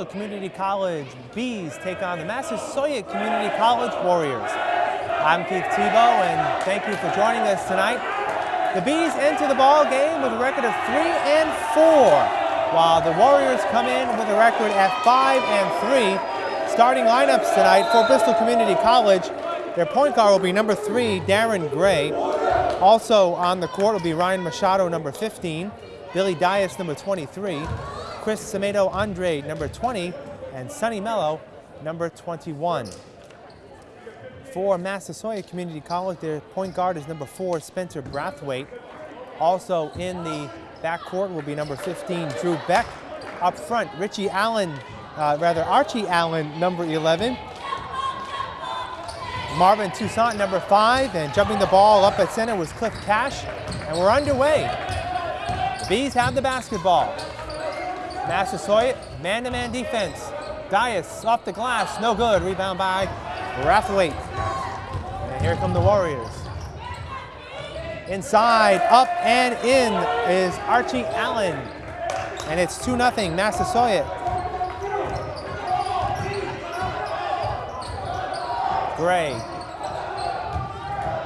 Bristol Community College Bees take on the Massasoit Community College Warriors. I'm Keith Tebow and thank you for joining us tonight. The Bees enter the ball game with a record of 3 and 4, while the Warriors come in with a record at 5 and 3. Starting lineups tonight for Bristol Community College, their point guard will be number 3, Darren Gray. Also on the court will be Ryan Machado, number 15, Billy Dias, number 23, Chris Semedo Andrade, number 20, and Sonny Mello, number 21. For Massasoit Community College, their point guard is number 4, Spencer Brathwaite. Also in the backcourt will be number 15, Drew Beck. Up front, Richie Allen, uh, rather Archie Allen, number 11. Marvin Toussaint, number five, and jumping the ball up at center was Cliff Cash, and we're underway. The Bees have the basketball. Massasoit, man-to-man defense. Dias off the glass, no good. Rebound by Brathwaite. And here come the Warriors. Inside, up and in is Archie Allen. And it's 2-0 Massasoit. Gray.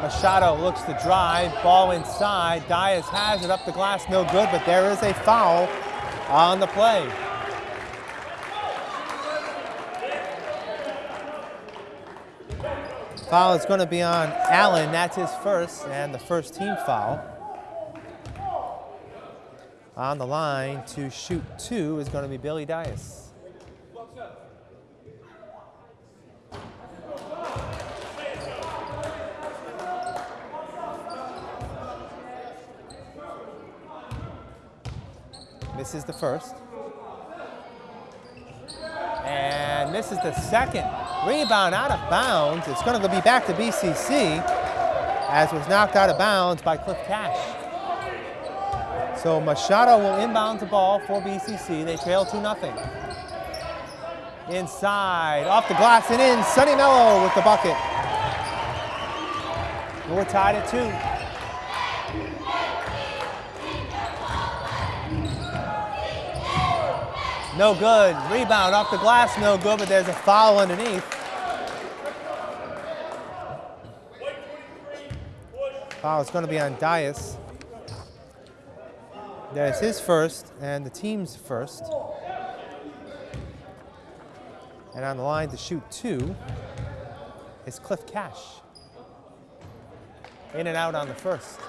Machado looks to drive, ball inside. Dias has it up the glass, no good, but there is a foul on the play. Foul is going to be on Allen. That's his first and the first team foul. On the line to shoot two is going to be Billy Dias. Misses the first. And misses the second. Rebound out of bounds. It's going to be back to BCC as was knocked out of bounds by Cliff Cash. So Machado will inbound the ball for BCC. They trail 2-0. Inside, off the glass and in, Sonny Mello with the bucket. We're tied at two. No good. Rebound off the glass, no good, but there's a foul underneath. Foul is going to be on Dias. There's his first and the team's first. And on the line to shoot two is Cliff Cash. In and out on the first.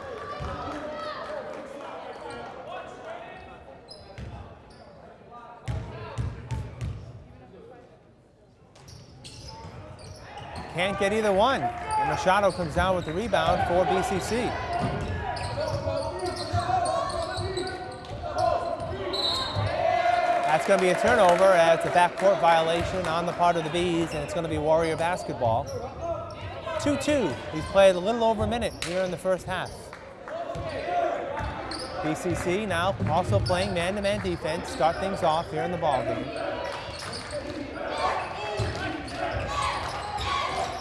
Can't get either one. And Machado comes down with the rebound for BCC. That's going to be a turnover as a backcourt violation on the part of the Bees, and it's going to be Warrior basketball. 2-2. He's played a little over a minute here in the first half. BCC now also playing man-to-man -man defense, start things off here in the ball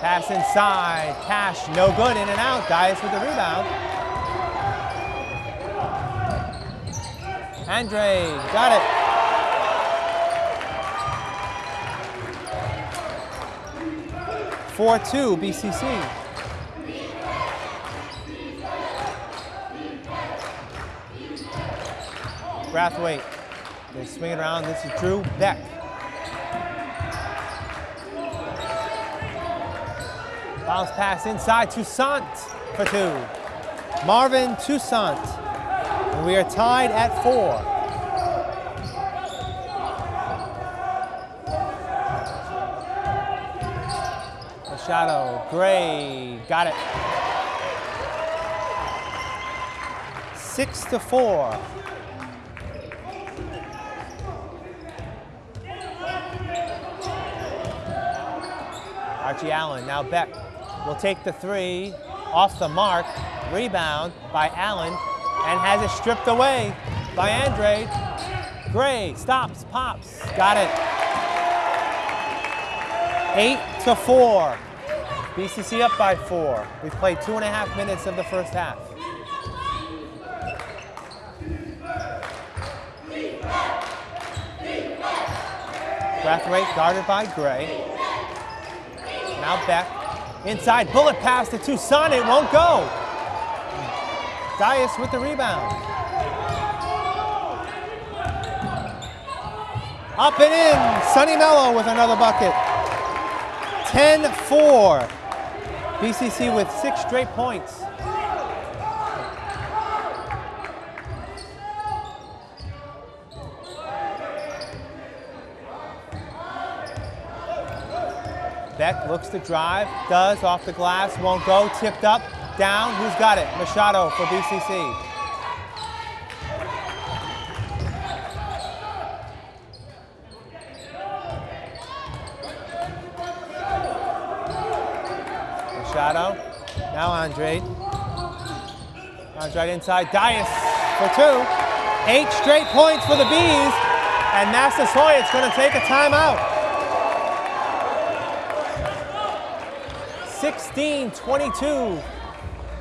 Pass inside, Cash, no good, in and out. Dias with the rebound. Andrade, got it. Four two, BCC. Brathwaite. They swing it around. This is Drew Beck. Bounce pass inside, Toussaint for two. Marvin Toussaint. And we are tied at four. Machado, Gray, got it. Six to four. Archie Allen, now Beck will take the three off the mark. Rebound by Allen and has it stripped away by Andrade. Gray stops, pops, got it. Eight to four. BCC up by four. We've played two and a half minutes of the first half. Brathwaite guarded by Gray. Now Beck. Inside, bullet pass to Toussaint, it won't go. Dias with the rebound. Up and in, Sonny Mello with another bucket. 10-4. BCC with six straight points. Beck looks to drive, does off the glass, won't go, tipped up, down. Who's got it? Machado for BCC. Machado. Now Andrade. Andrade inside. Dias for two. Eight straight points for the Bees. And Massasoit's going to take a timeout. 16-22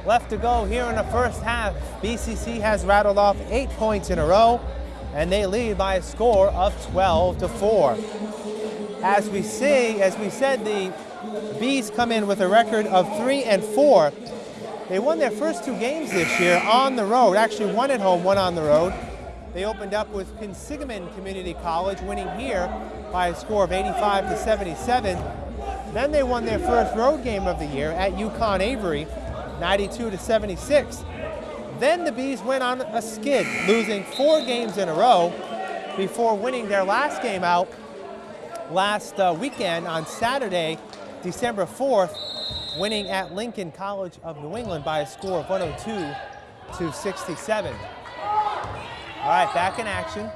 left to go here in the first half. BCC has rattled off eight points in a row, and they lead by a score of 12 to 4. As we see, as we said, the Bees come in with a record of 3 and 4. They won their first two games this year on the road, actually one at home, one on the road. They opened up with Quinsigamond Community College, winning here by a score of 85 to 77. Then they won their first road game of the year at UConn Avery, 92 to 76. Then the Bees went on a skid, losing four games in a row before winning their last game out last uh, weekend on Saturday, December 4th, winning at Lincoln College of New England by a score of 102 to 67. All right, back in action.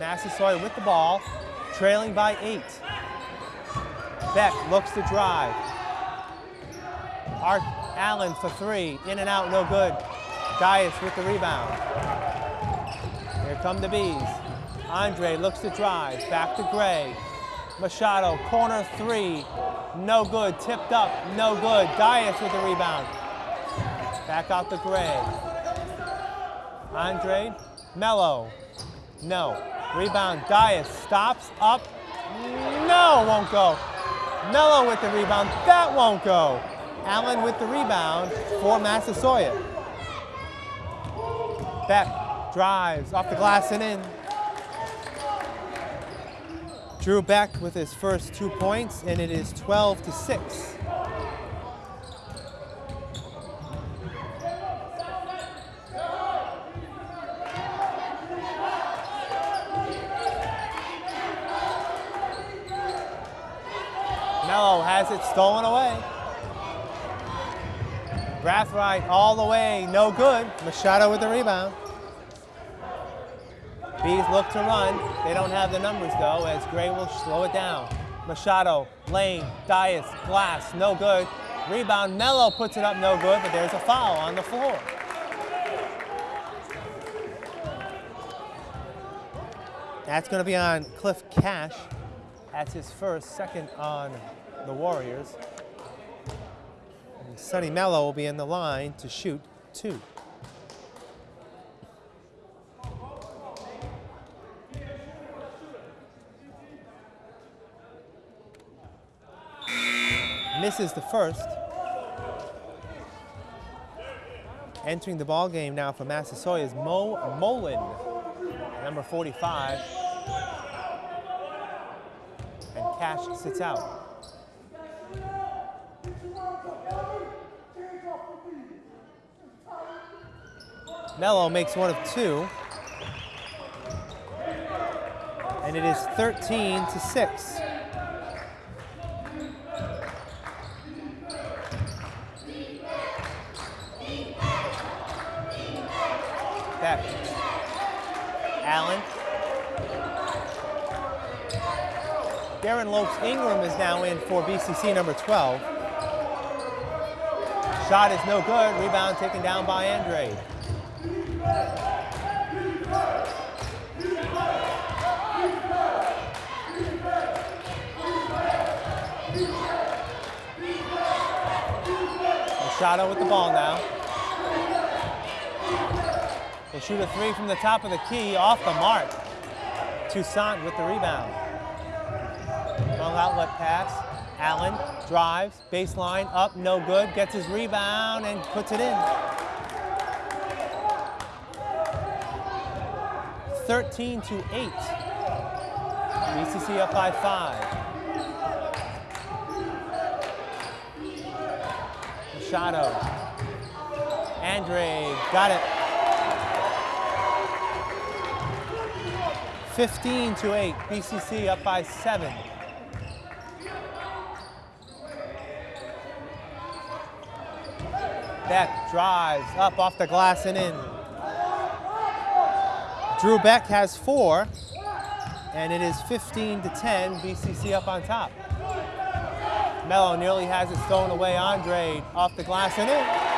Massasoit with the ball, trailing by eight. Beck looks to drive. Art Allen for three, in and out, no good. Dias with the rebound. Here come the Bees. Andrade looks to drive, back to Gray. Machado, corner three, no good, tipped up, no good. Dias with the rebound. Back out to Gray. Andrade, Mello, no. Rebound, Dias stops, up, no, won't go. Mello with the rebound. That won't go. Allen with the rebound for Massasoit. Beck drives off the glass and in. Drew Beck with his first two points, and it is 12 to 6. Mello has it stolen away. Brathwaite all the way, no good. Machado with the rebound. Bees look to run. They don't have the numbers though, as Gray will slow it down. Machado, Lane, Dias, Glass, no good. Rebound, Mello puts it up, no good, but there's a foul on the floor. That's going to be on Cliff Cash. That's his first, second on the Warriors. And Sonny Mello will be in the line to shoot two. Misses the first. Entering the ball game now for Massasoit is Mo Mullen, number 45. And Cash sits out. Mello makes one of two. And it is 13 to 6. Back. Allen Darren Lopes Ingram is now in for BCC number 12. Shot is no good. Rebound taken down by Andre. Machado with the ball now. Will shoot a three from the top of the key off the mark. Toussaint with the rebound. Long outlet pass. Allen drives, baseline, up, no good, gets his rebound and puts it in. 13 to 8. BCC up by five. Machado. Andrade got it. 15 to 8. BCC up by seven. Beck drives up off the glass and in. Drew Beck has four, and it is 15 to 10. BCC up on top. Mello nearly has it stolen away. Andre off the glass and in.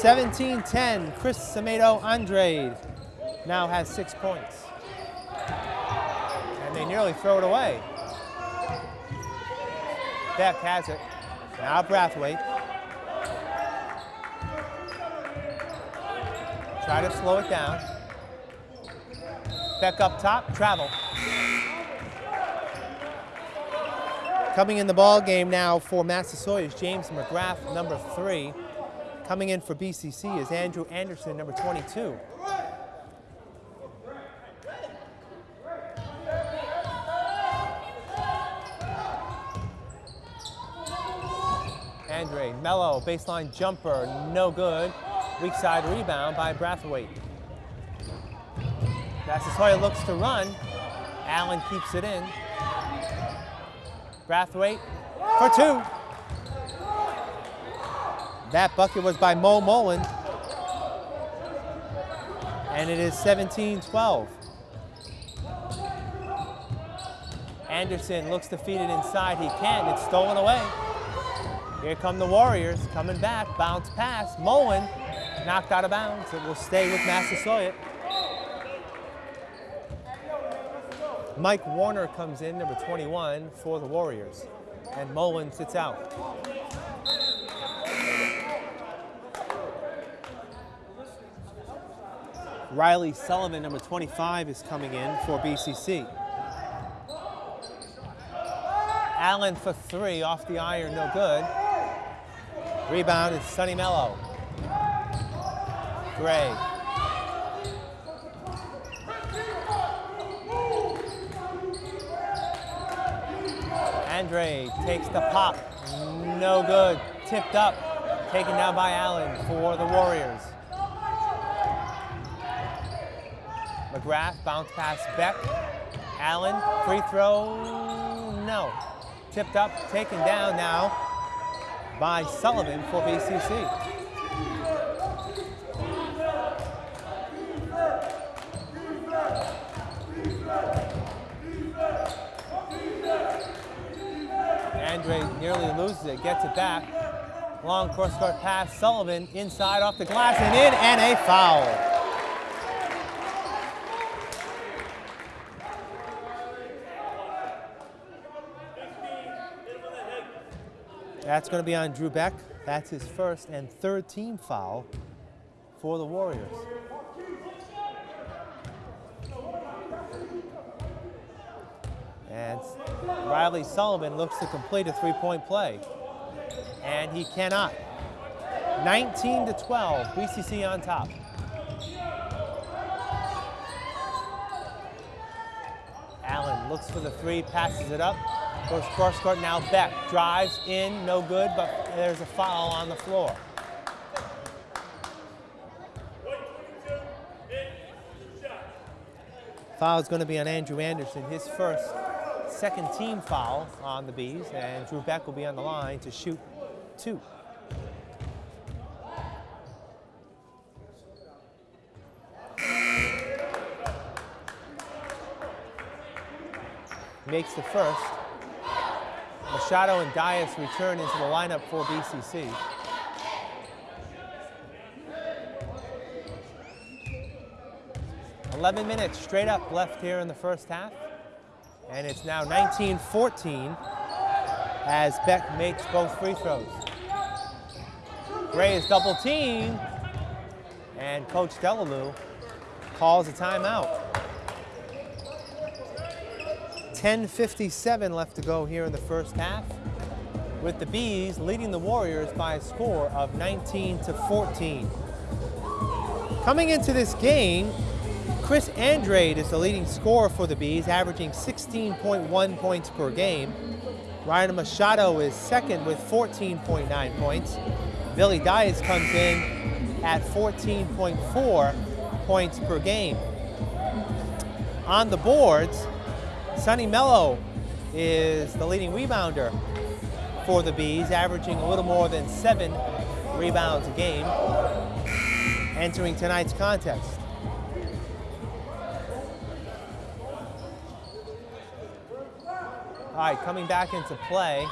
17-10, Chris Semedo Andrade now has six points. And they nearly throw it away. Beck has it. Now Brathwaite. Try to slow it down. Beck up top, travel. Coming in the ball game now for Massasoit is James McGrath, number three. Coming in for BCC is Andrew Anderson, number 22. Andrade Mello, baseline jumper, no good. Weak side rebound by Brathwaite. Massasoit looks to run. Allen keeps it in. Brathwaite for two. That bucket was by Mo Mullen. And it is 17-12. Anderson looks to feed it inside. He can't. It's stolen away. Here come the Warriors coming back. Bounce pass. Mullen knocked out of bounds. It will stay with Massasoit. Mike Warner comes in, number 21, for the Warriors. And Mullen sits out. Riley Sullivan, number 25, is coming in for BCC. Allen for three, off the iron, no good. Rebound is Sonny Mello. Gray. Andrade takes the pop, no good. Tipped up, taken down by Allen for the Warriors. McGrath, bounce pass Beck. Allen, free throw, no. Tipped up, taken down now by Sullivan for BCC. Andrade nearly loses it, gets it back. Long cross court pass, Sullivan inside off the glass and in, and a foul. That's going to be on Drew Beck. That's his first and third team foul for the Warriors. And Riley Sullivan looks to complete a three-point play. And he cannot. 19 to 12, BCC on top. Allen looks for the three, passes it up. Goes cross court now. Beck drives in, no good, but there's a foul on the floor. Foul is going to be on Andrew Anderson, his first second team foul on the Bees, and Drew Beck will be on the line to shoot two. Makes the first. Machado and Dias return into the lineup for BCC. Eleven minutes straight up left here in the first half. And it's now 19-14 as Beck makes both free throws. Gray is double teamed, and Coach Delalue calls a timeout. 10.57 left to go here in the first half, with the Bees leading the Warriors by a score of 19 to 14. Coming into this game, Chris Andrade is the leading scorer for the Bees, averaging 16.1 points per game. Ryan Machado is second with 14.9 points. Billy Dias comes in at 14.4 points per game. On the boards, Sonny Mello is the leading rebounder for the Bees, averaging a little more than seven rebounds a game, entering tonight's contest. All right, coming back into play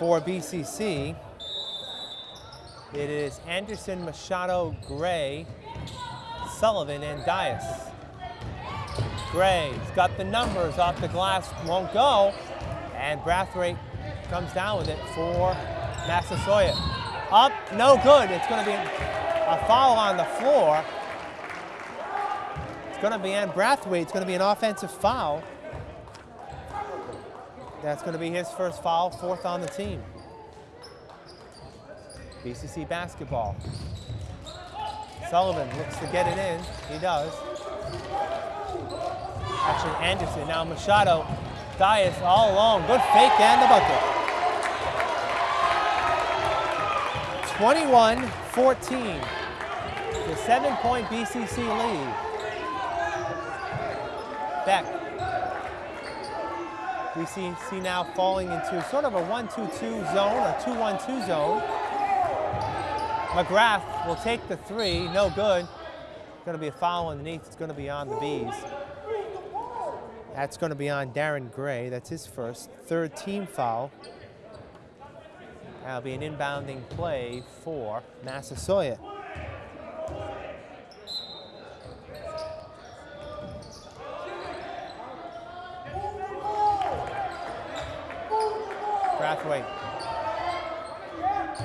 for BCC, it is Anderson, Machado, Gray, Sullivan, and Dias. Gray's got the numbers off the glass, won't go, and Brathwaite comes down with it for Massasoit. Up, no good. It's going to be a foul on the floor. It's going to be on Brathwaite. It's going to be an offensive foul. That's going to be his first foul, fourth on the team. BCC basketball. Sullivan looks to get it in. He does. Action Anderson. Now Machado. Dias all alone. Good fake and the bucket. 21-14. The seven-point BCC lead. Beck. see now falling into sort of a 1-2-2 zone, a 2-1-2 zone. McGrath will take the three, no good. Going to be a foul underneath. It's going to be on the Bees. That's going to be on Darren Gray. That's his first. Third team foul. That'll be an inbounding play for Massasoit.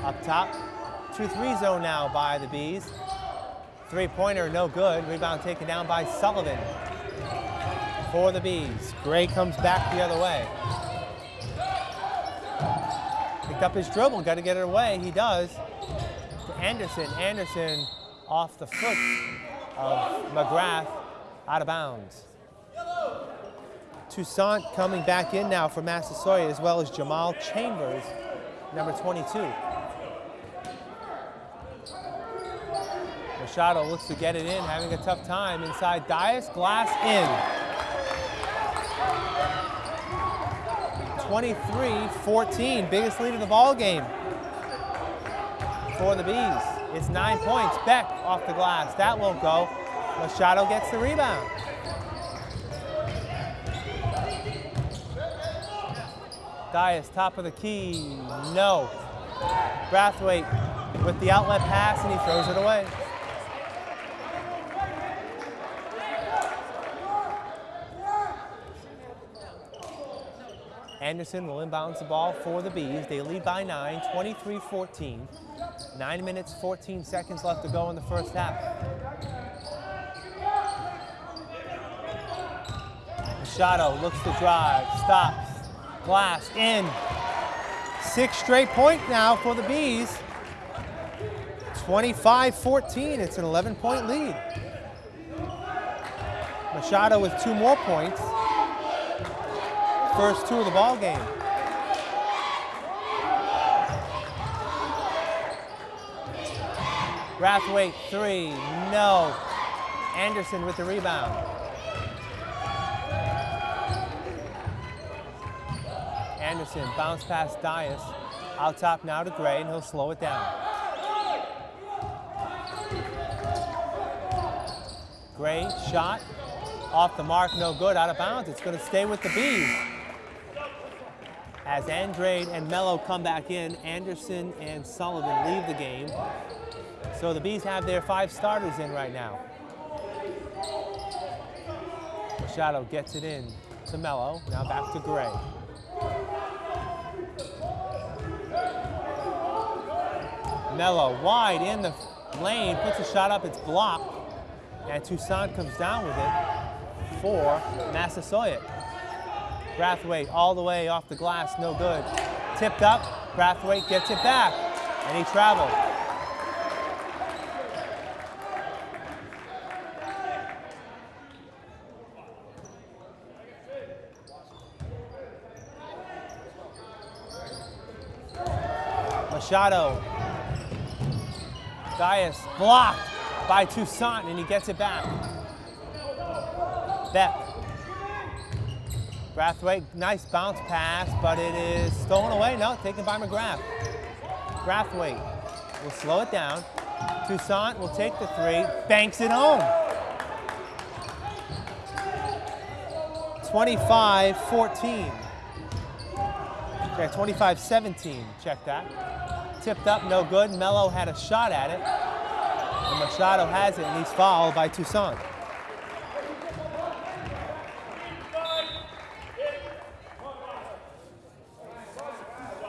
Up top. 2-3 zone now by the Bees. Three-pointer, no good. Rebound taken down by Sullivan for the Bees. Gray comes back the other way. Picked up his dribble, got to get it away. He does. To Anderson. Anderson off the foot of McGrath, out of bounds. Toussaint coming back in now for Massasoit, as well as Jamal Chambers, number 22. Machado looks to get it in, having a tough time inside Dias. Glass in. 23-14, biggest lead of the ball game for the Bees. It's nine points. Beck off the glass. That won't go. Machado gets the rebound. Dias, top of the key. No. Brathwaite with the outlet pass, and he throws it away. Anderson will inbounds the ball for the Bees. They lead by nine, 23-14. Nine minutes, 14 seconds left to go in the first half. Machado looks to drive, stops, glass in. Six straight point now for the Bees. 25-14, it's an 11 point lead. Machado with two more points first two of the ball game. Brathwaite, three, no. Anderson with the rebound. Anderson, bounce past Dias. Out top now to Gray, and he'll slow it down. Gray, shot, off the mark, no good, out of bounds. It's going to stay with the Bees. As Andrade and Mello come back in, Anderson and Sullivan leave the game. So the Bees have their five starters in right now. Machado gets it in to Mello. Now back to Gray. Mello wide in the lane, puts a shot up, it's blocked. And Toussaint comes down with it. for Massasoit. Brathwaite all the way off the glass, no good. Tipped up, Brathwaite gets it back, and he traveled. Machado. Dias blocked by Toussaint, and he gets it back. Beck. Brathwaite, nice bounce pass, but it is stolen away. No, taken by McGrath. Brathwaite will slow it down. Toussaint will take the three, banks it home. 25-14. Okay, 25-17, check that. Tipped up, no good. Mello had a shot at it. And Machado has it, and he's fouled by Toussaint.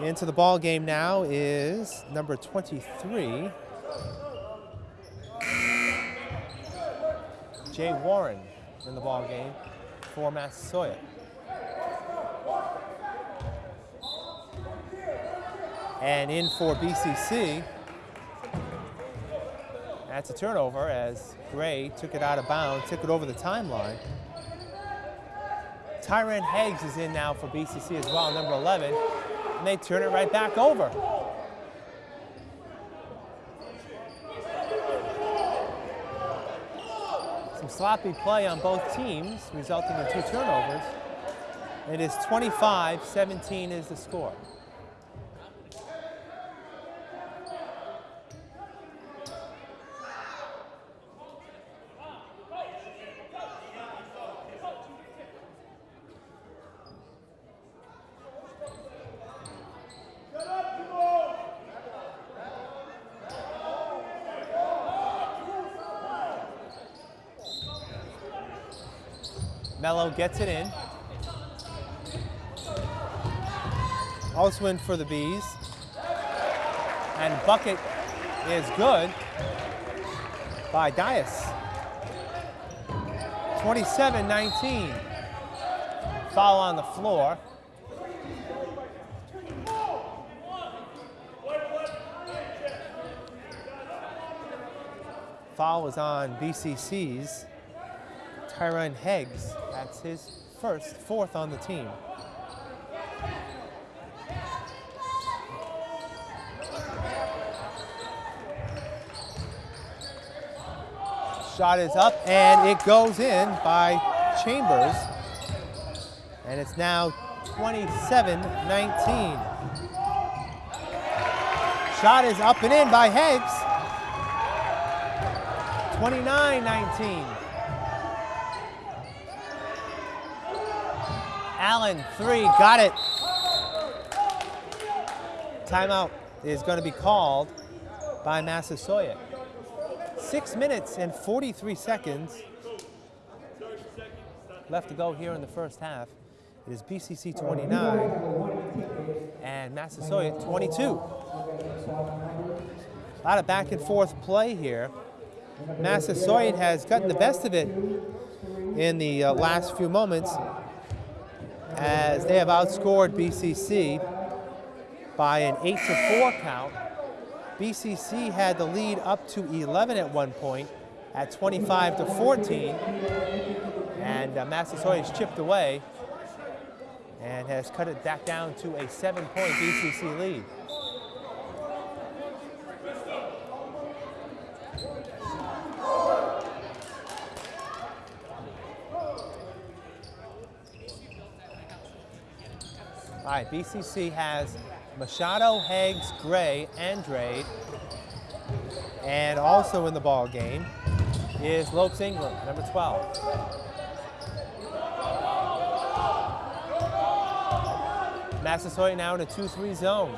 Into the ball game now is number 23, Jay Warren in the ball game for Massasoit. And in for BCC, that's a turnover as Gray took it out of bounds, took it over the timeline. Tyron Higgs is in now for BCC as well, number 11 and they turn it right back over. Some sloppy play on both teams, resulting in two turnovers. It is 25-17 is the score. Mello gets it in. Also in for the Bees. And bucket is good by Dias. 27-19. Foul on the floor. Foul was on BCC's Tyron Higgs. His first, fourth on the team. Shot is up and it goes in by Chambers. And it's now 27-19. Shot is up and in by Higgs. 29-19. Allen, three, got it. Timeout is going to be called by Massasoit. Six minutes and 43 seconds left to go here in the first half. It is BCC 29 and Massasoit 22. A lot of back and forth play here. Massasoit has gotten the best of it in the uh, last few moments as they have outscored BCC by an 8 to 4 count. BCC had the lead up to 11 at one point at 25 to 14 and uh, Massasoit chipped away and has cut it back down to a seven point BCC lead. All right, BCC has Machado, Higgs, Gray, Andrade, and also in the ball game is Lopes Ingram, number 12. Massasoit now in a 2-3 zone.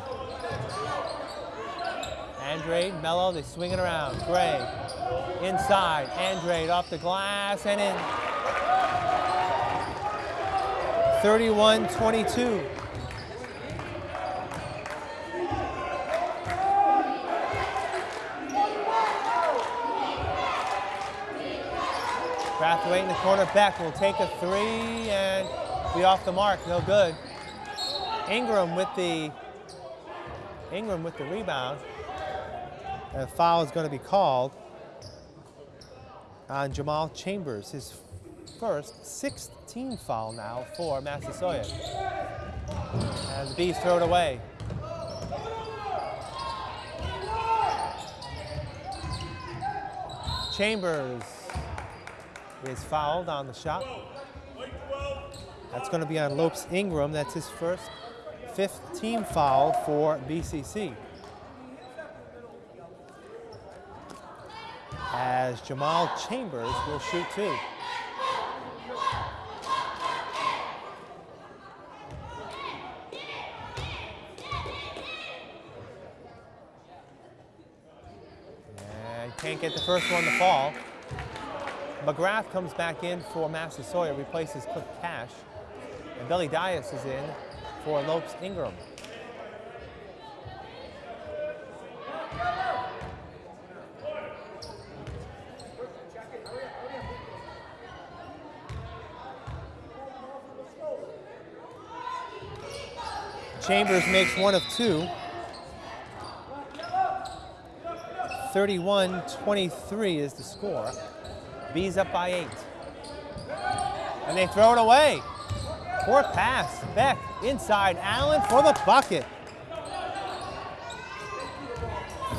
Andrade, Mello, they swing it around. Gray, inside, Andrade off the glass and in. 31-22. Brathwaite in the corner. Beck will take a three and be off the mark. No good. Ingram with the Ingram with the rebound. A foul is going to be called on Jamal Chambers, his first 16 foul now for Massasoit. And the Bees throw it away. Chambers is fouled on the shot. That's going to be on Lopes Ingram. That's his first fifth team foul for BCC. As Jamal Chambers will shoot two. And can't get the first one to fall. McGrath comes back in for Massasoit, replaces Cook Cash. And Billy Dias is in for Lopes Ingram. Chambers makes one of two. 31-23 is the score. Bees up by eight. And they throw it away. Fourth pass. Beck inside. Allen for the bucket.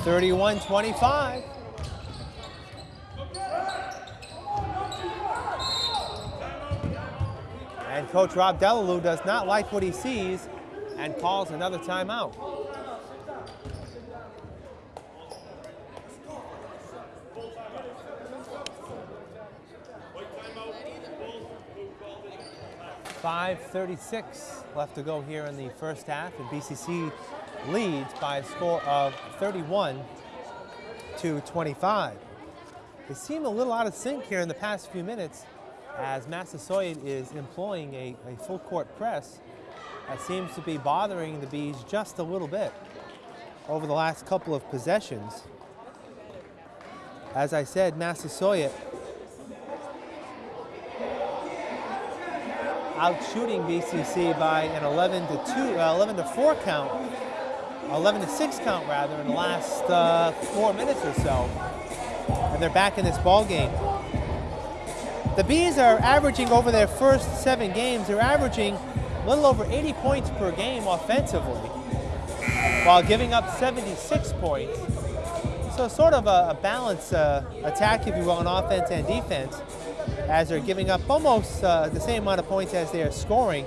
31-25. And Coach Rob Delalue does not like what he sees and calls another timeout. Five thirty-six left to go here in the first half, and BCC leads by a score of 31 to 25. They seem a little out of sync here in the past few minutes as Massasoit is employing a, a full court press that seems to be bothering the Bees just a little bit over the last couple of possessions. As I said, Massasoit out shooting BCC by an 11 to 2, uh, 11 to 4 count, 11 to 6 count rather, in the last uh, four minutes or so, and they're back in this ball game. The Bees are averaging over their first seven games, they're averaging a little over 80 points per game offensively, while giving up 76 points. So sort of a, a balanced uh, attack, if you will, on offense and defense, as they're giving up almost uh, the same amount of points as they are scoring.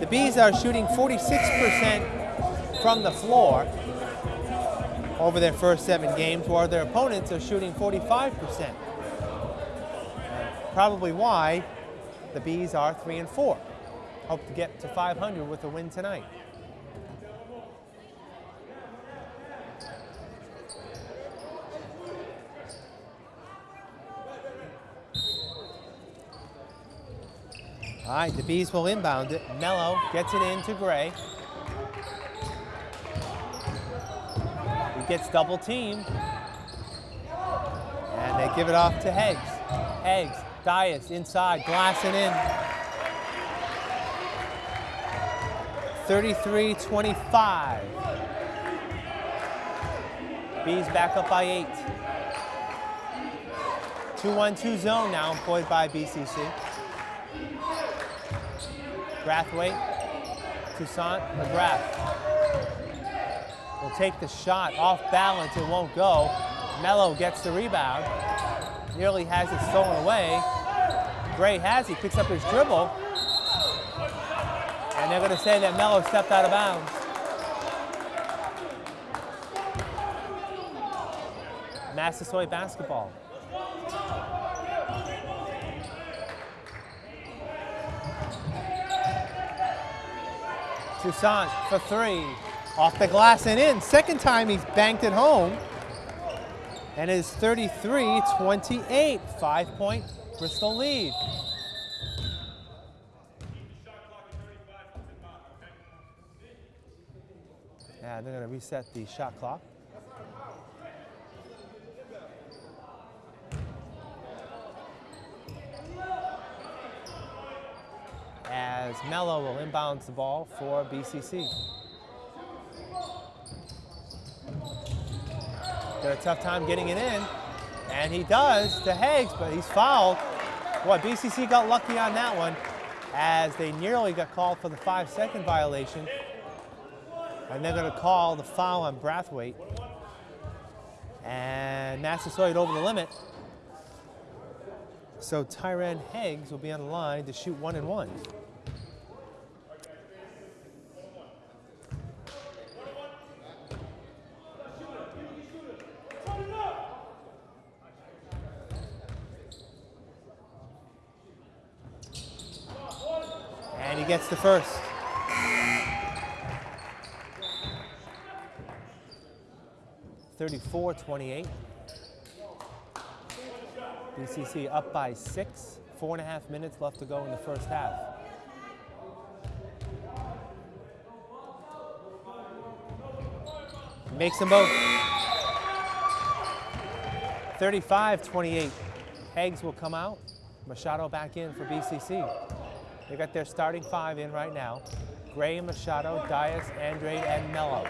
The Bees are shooting 46% from the floor over their first seven games, while their opponents are shooting 45%. Probably why the Bees are three and four. Hope to get to 500 with a win tonight. All right, the Bees will inbound it. Mello gets it into Gray. He gets double teamed. And they give it off to Higgs. Higgs, Dias inside, glassing in. 33-25. Bees back up by eight. 2-1-2 zone now employed by BCC. Brathwaite, Toussaint, McGrath. Will take the shot off balance, it won't go. Mello gets the rebound. Nearly has it stolen away. Gray has, he picks up his dribble. And they're going to say that Mello stepped out of bounds. Massasoit basketball. Toussaint for three. Off the glass and in. Second time he's banked it home. And it is 33-28. Five-point Bristol lead. Yeah, they're going to reset the shot clock. Mello will inbounds the ball for BCC. Got a tough time getting it in, and he does to Higgs, but he's fouled. Boy, BCC got lucky on that one as they nearly got called for the five second violation. And they're gonna call the foul on Brathwaite. And Massasoit over the limit. So Tyran Higgs will be on the line to shoot one and one. And he gets the first. Thirty-four, twenty-eight. BCC up by six. Four and a half minutes left to go in the first half. Makes them both. 35-28. Higgs will come out. Machado back in for BCC. They got their starting five in right now. Gray, Machado, Dias, Andrade, and Mello.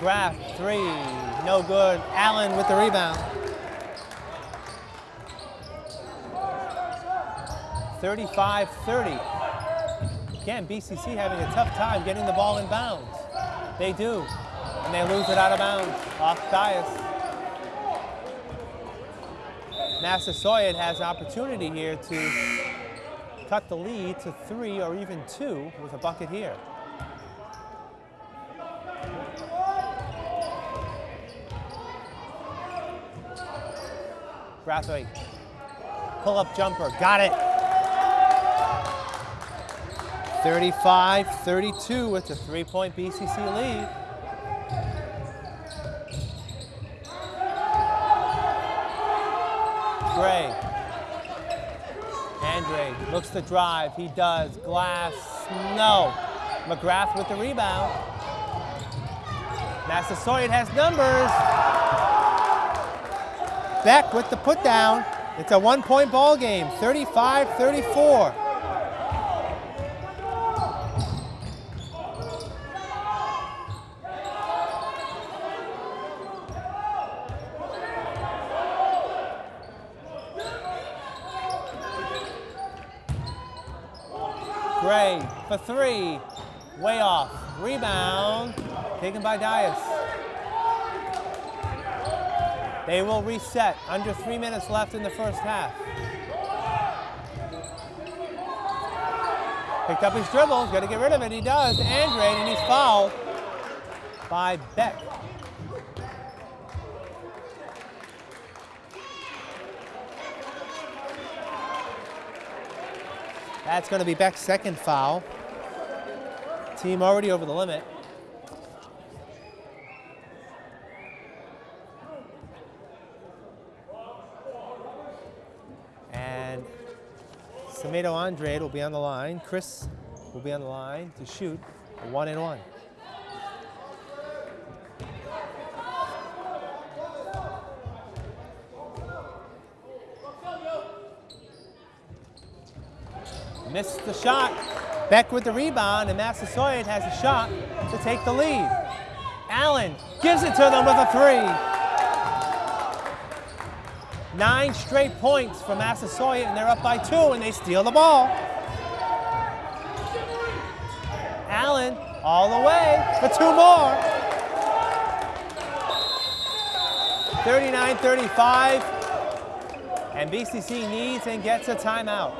McGrath, three, no good. Allen with the rebound. 35-30. Again, BCC having a tough time getting the ball in bounds. They do, and they lose it out of bounds off Dias. Massasoit has an opportunity here to cut the lead to three or even two with a bucket here. Brathwaite. Pull up jumper. Got it. 35 32 with a three point BCC lead. Gray. Andre looks to drive. He does. Glass. No. McGrath with the rebound. Massasoit has numbers. Beck with the put down. It's a one point ball game, 35 34. Gray for three. Way off. Rebound. Taken by Dias. They will reset. Under three minutes left in the first half. Picked up his dribble. Got to get rid of it. He does. Andre, and he's fouled by Beck. That's going to be Beck's second foul. Team already over the limit. And Semedo Andrade will be on the line. Chris will be on the line to shoot one and one. Missed the shot. Beck with the rebound, and Massasoit has a shot to take the lead. Allen gives it to them with a three. Nine straight points for Massasoit, and they're up by two, and they steal the ball. Allen all the way for two more. 39-35, and BCC needs and gets a timeout.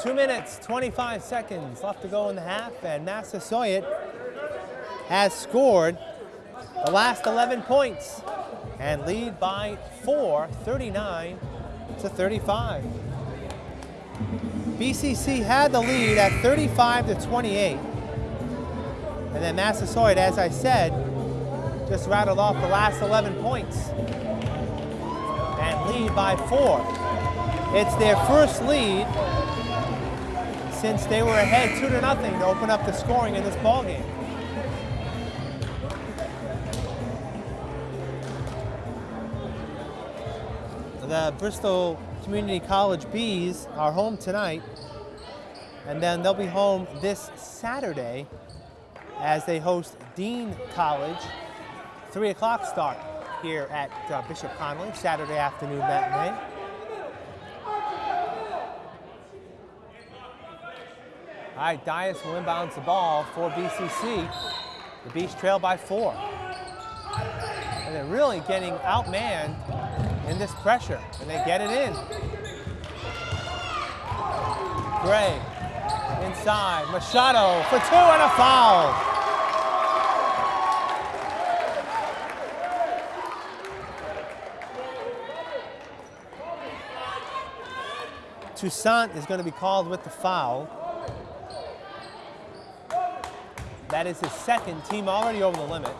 Two minutes, 25 seconds left to go in the half, and Massasoit has scored the last 11 points and lead by four, 39 to 35. BCC had the lead at 35 to 28. And then Massasoit, as I said, just rattled off the last 11 points and lead by four. It's their first lead since they were ahead two to nothing to open up the scoring in this ball game. The Bristol Community College Bees are home tonight, and then they'll be home this Saturday as they host Dean College. 3 o'clock start here at uh, Bishop Connolly, Saturday afternoon matinee. All right, Dias will inbounds the ball for BCC. The Bees trail by four. And they're really getting outmanned in this pressure, and they get it in. Gray inside, Machado for two and a foul. Toussaint is going to be called with the foul. That is his second team already over the limit.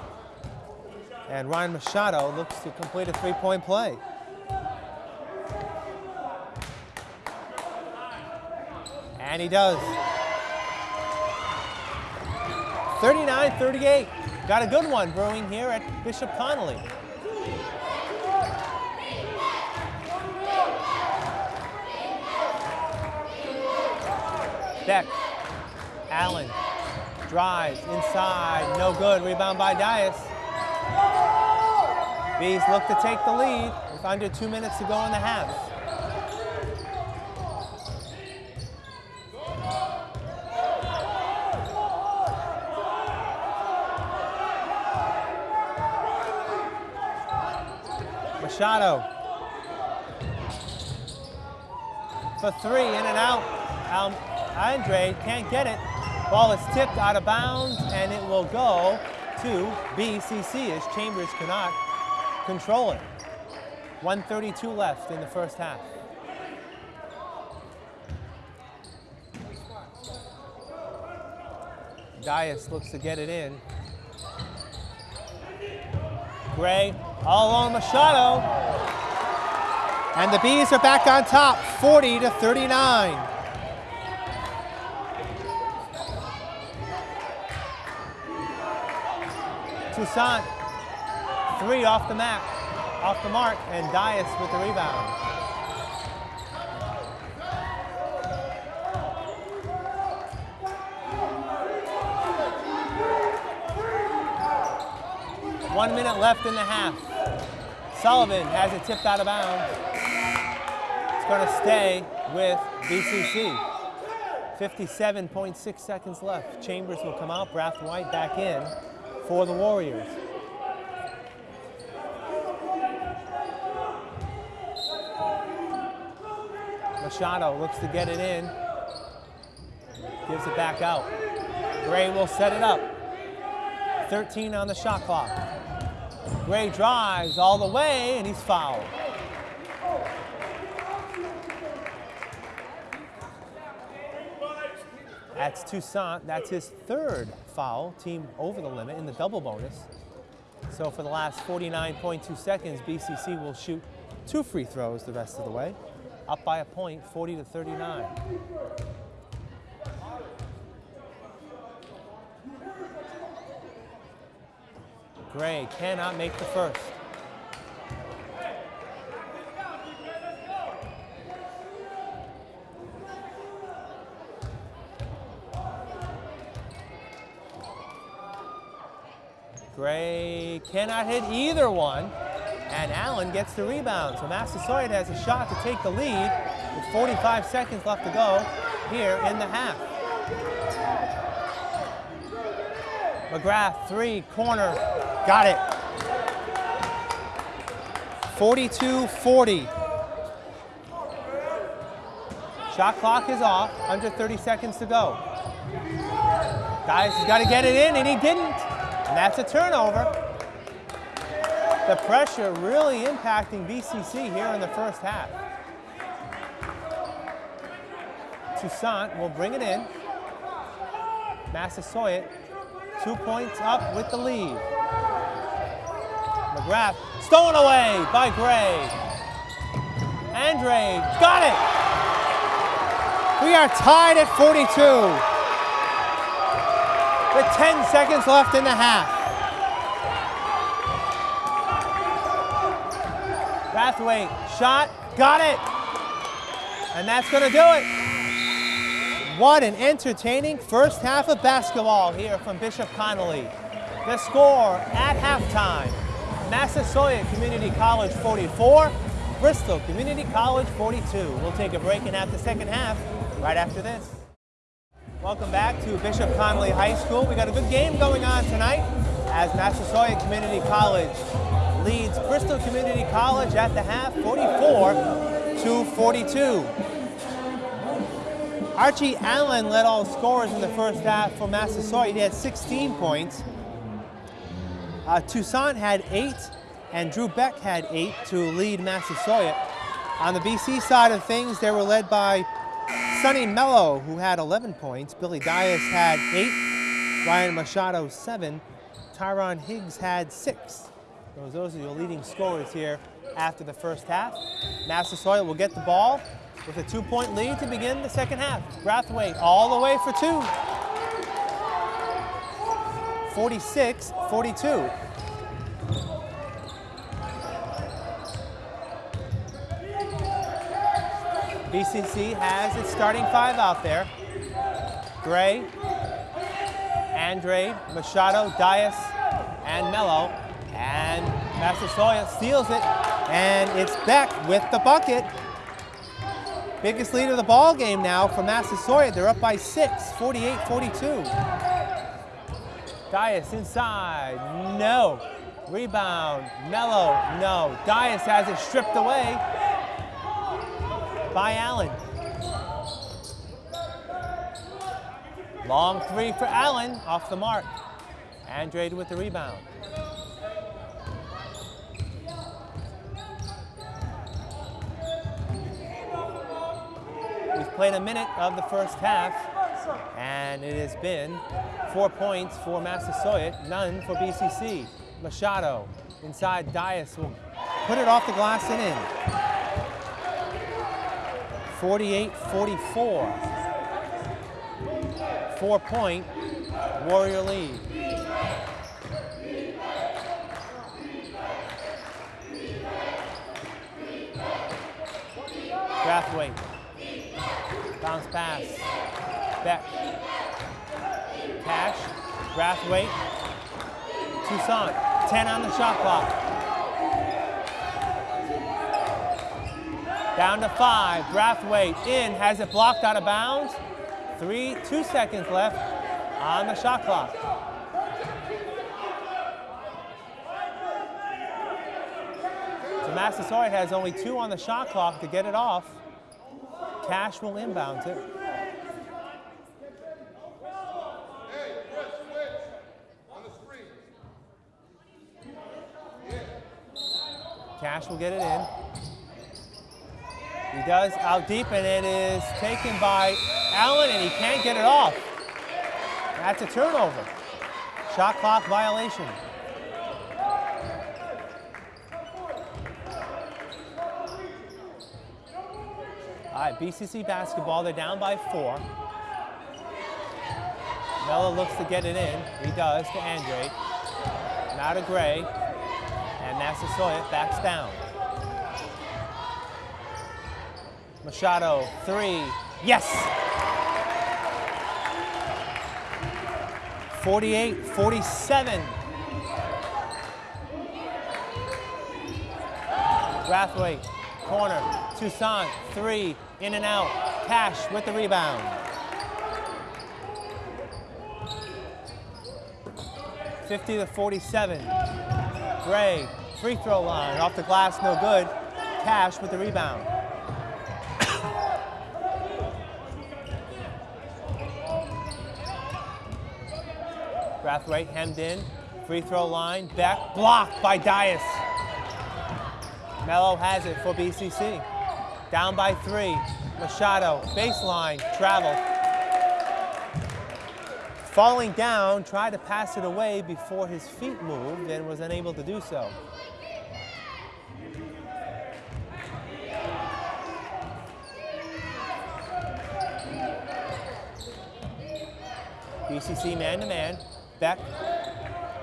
And Ryan Machado looks to complete a three-point play. And he does. 39-38. Got a good one brewing here at Bishop Connolly. Beck, Allen, drives inside, no good, rebound by Dias. Bees look to take the lead with under two minutes to go in the half. Machado for three, in and out. Um, Andre can't get it. Ball is tipped out of bounds, and it will go to BCC as Chambers cannot control it. 132 left in the first half. Dias looks to get it in. Gray all along Machado. And the Bees are back on top, 40 to 39. Toussaint, three off the map, off the mark, and Dias with the rebound. One minute left in the half. Sullivan has it tipped out of bounds. It's going to stay with BCC. 57.6 seconds left. Chambers will come out, Brathwaite back in for the Warriors. Machado looks to get it in. Gives it back out. Gray will set it up. 13 on the shot clock. Gray drives all the way and he's fouled. That's Toussaint. That's his third foul, team over the limit in the double bonus. So for the last 49.2 seconds, BCC will shoot two free throws the rest of the way, up by a point, 40 to 39. Gray cannot make the first. Gray cannot hit either one, and Allen gets the rebound. So Massasoit has a shot to take the lead with 45 seconds left to go here in the half. McGrath, three, corner, got it. 42-40. Shot clock is off, under 30 seconds to go. Guys has got to get it in, and he didn't. And that's a turnover. The pressure really impacting BCC here in the first half. Toussaint will bring it in. Massasoit, two points up with the lead. McGrath, stolen away by Gray. Andre, got it! We are tied at 42 with 10 seconds left in the half. Brathwaite, shot, Got it. And that's going to do it. What an entertaining first half of basketball here from Bishop Connolly. The score at halftime, Massasoit Community College 44, Bristol Community College 42. We'll take a break and have the second half right after this. Welcome back to Bishop Connolly High School. We got a good game going on tonight as Massasoit Community College leads Bristol Community College at the half 44 to 42. Archie Allen led all scorers in the first half for Massasoit. He had 16 points. Uh, Toussaint had eight, and Drew Beck had eight to lead Massasoit. On the BC side of things, they were led by Sonny Mello, who had 11 points. Billy Dias had eight. Ryan Machado, seven. Tyron Higgs had six. Those, those are your leading scorers here after the first half. Massasoit will get the ball with a two-point lead to begin the second half. Brathwaite all the way for two. 46, 42. BCC has its starting five out there. Gray, Andrade, Machado, Dias, and Mello. And Massasoit steals it, and it's Beck with the bucket. Biggest lead of the ball game now for Massasoit. They're up by six, 48-42. Dias inside, no. Rebound, Mello, no. Dias has it stripped away by Allen. Long three for Allen, off the mark. Andrade with the rebound. We've played a minute of the first half, and it has been four points for Massasoit, none for BCC. Machado inside Dias will put it off the glass and in. 48-44. Four-point Warrior lead. Brathwaite. Bounce pass. Beck. Cash. Brathwaite. Toussaint. 10 on the shot clock. Down to five. Brathwaite in. Has it blocked out of bounds. Three, two seconds left on the shot clock. So Massasoit has only two on the shot clock to get it off. Cash will inbound it. Cash will get it in. He does out deep, and it is taken by Allen, and he can't get it off. That's a turnover. Shot clock violation. All right, BCC basketball, they're down by four. Mello looks to get it in. He does to Andre. Now to Gray. Massasoit backs down. Machado, three. Yes! 48, 47. Brathwaite, corner, Toussaint, three, in and out. Cash with the rebound. Fifty to forty-seven. Gray, free throw line, off the glass, no good. Cash with the rebound. Brathwaite hemmed in, free throw line, back, blocked by Dias. Mello has it for BCC. Down by three, Machado, baseline, travel. Falling down, tried to pass it away before his feet moved and was unable to do so. BCC man-to-man. Beck,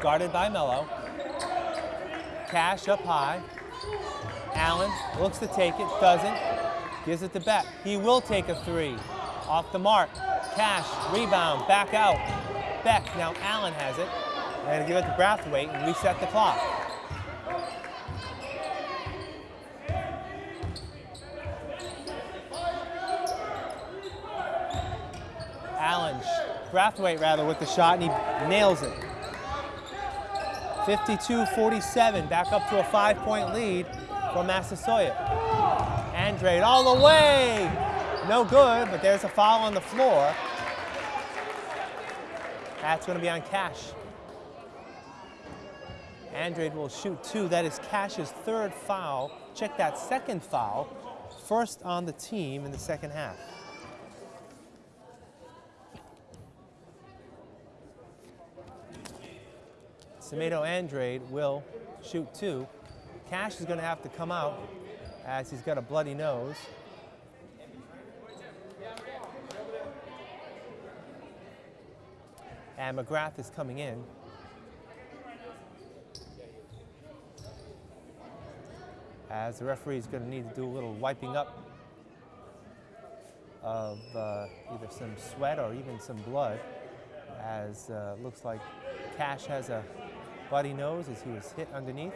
guarded by Mello. Cash up high. Allen looks to take it, doesn't. Gives it to Beck. He will take a three. Off the mark. Cash, rebound, back out. Beck, now Allen has it. And give it to Brathwaite and reset the clock. Allen, Brathwaite rather, with the shot, and he nails it. 52-47, back up to a five-point lead for Massasoit. Andrade all the way! No good, but there's a foul on the floor. That's going to be on Cash. Andrade will shoot two. That is Cash's third foul. Check that second foul. First on the team in the second half. Semedo Andrade will shoot two. Cash is going to have to come out as he's got a bloody nose. And McGrath is coming in. As the referee is going to need to do a little wiping up of uh, either some sweat or even some blood, as uh, looks like Cash has a bloody nose as he was hit underneath.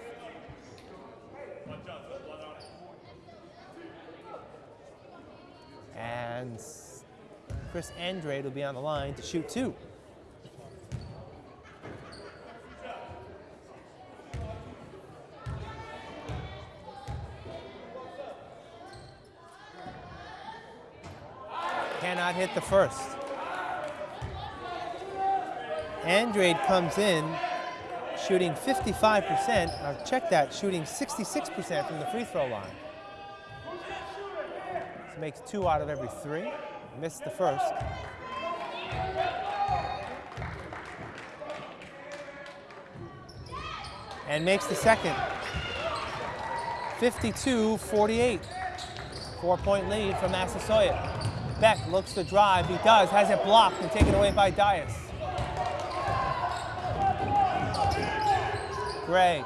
And Chris Andrade will be on the line to shoot two. Cannot hit the first. Andrade comes in shooting 55%. Now check that, shooting 66% from the free throw line. So makes two out of every three. Missed the first. And makes the second. 52-48. Four-point lead for Massasoit. Beck looks to drive. He does. Has it blocked and taken away by Dias. Gray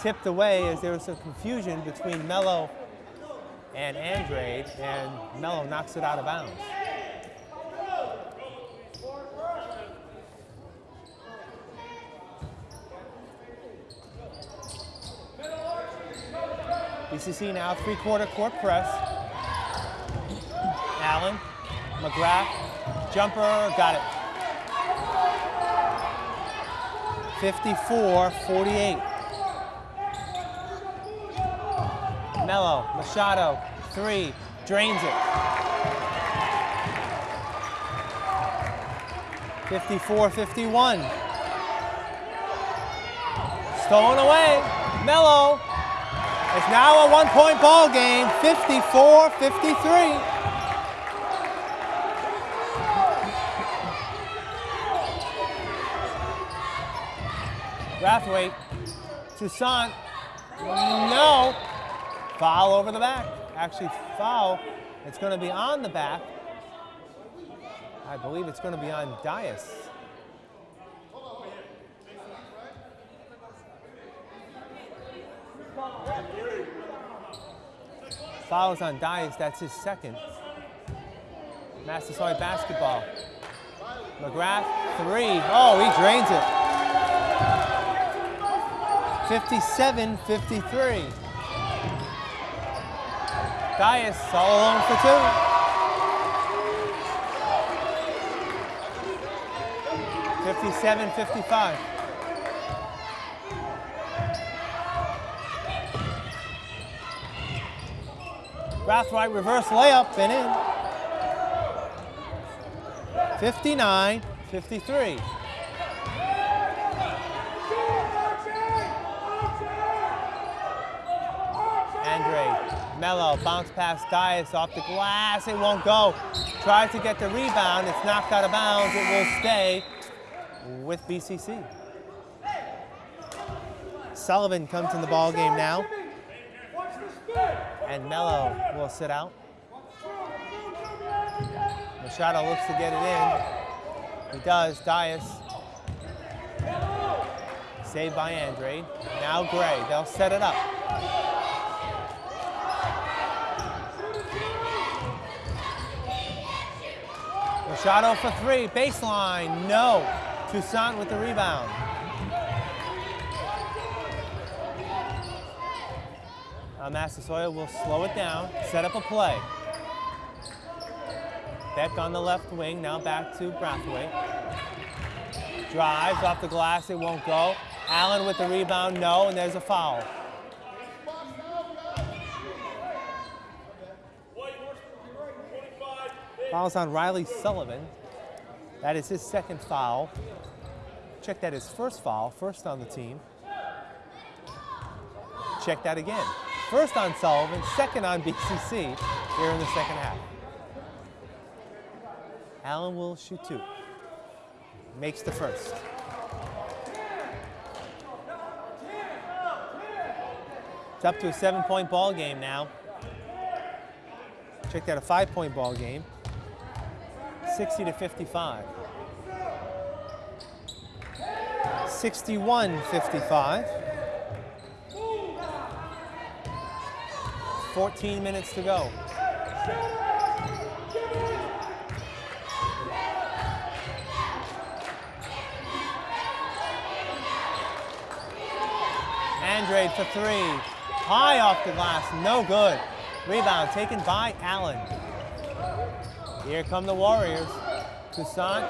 tipped away as there was some confusion between Mello and Andrade, and Mello knocks it out of bounds. BCC now three-quarter court press. Allen, McGrath, jumper, got it. 54-48. Mello, Machado, three, drains it. 54-51. Stolen away, Mello. It's now a one-point ball game, 54-53. Brathwaite, Toussaint, no. Foul over the back. Actually, foul. It's going to be on the back. I believe it's going to be on Dias. Fouls on Dias, that's his second. Massasoit basketball. McGrath, three. Oh, he drains it. 57-53. Dias all alone for two. Fifty-seven, fifty-five. Brathwaite reverse layup and in. 59, 53. Mello, bounce pass Dias off the glass, it won't go. Tries to get the rebound, it's knocked out of bounds, it will stay with BCC. Sullivan comes in the ball game now. And Mello will sit out. Machado looks to get it in. He does, Dias. Saved by Andre. Now Gray, they'll set it up. Machado for three, baseline, no. Toussaint with the rebound. Uh, Massasoit will slow it down, set up a play. Beck on the left wing, now back to Brathwaite. Drives off the glass, it won't go. Allen with the rebound, no, and there's a foul. Foul's on Riley Sullivan. That is his second foul. Check that his first foul, first on the team. Check that again. First on Sullivan, second on BCC here in the second half. Allen will shoot two. Makes the first. It's up to a seven-point ball game now. Check that, a five-point ball game. 60 to 55. 61 55. 14 minutes to go. Andrade for three. High off the glass, no good. Rebound taken by Allen. Here come the Warriors. Toussaint,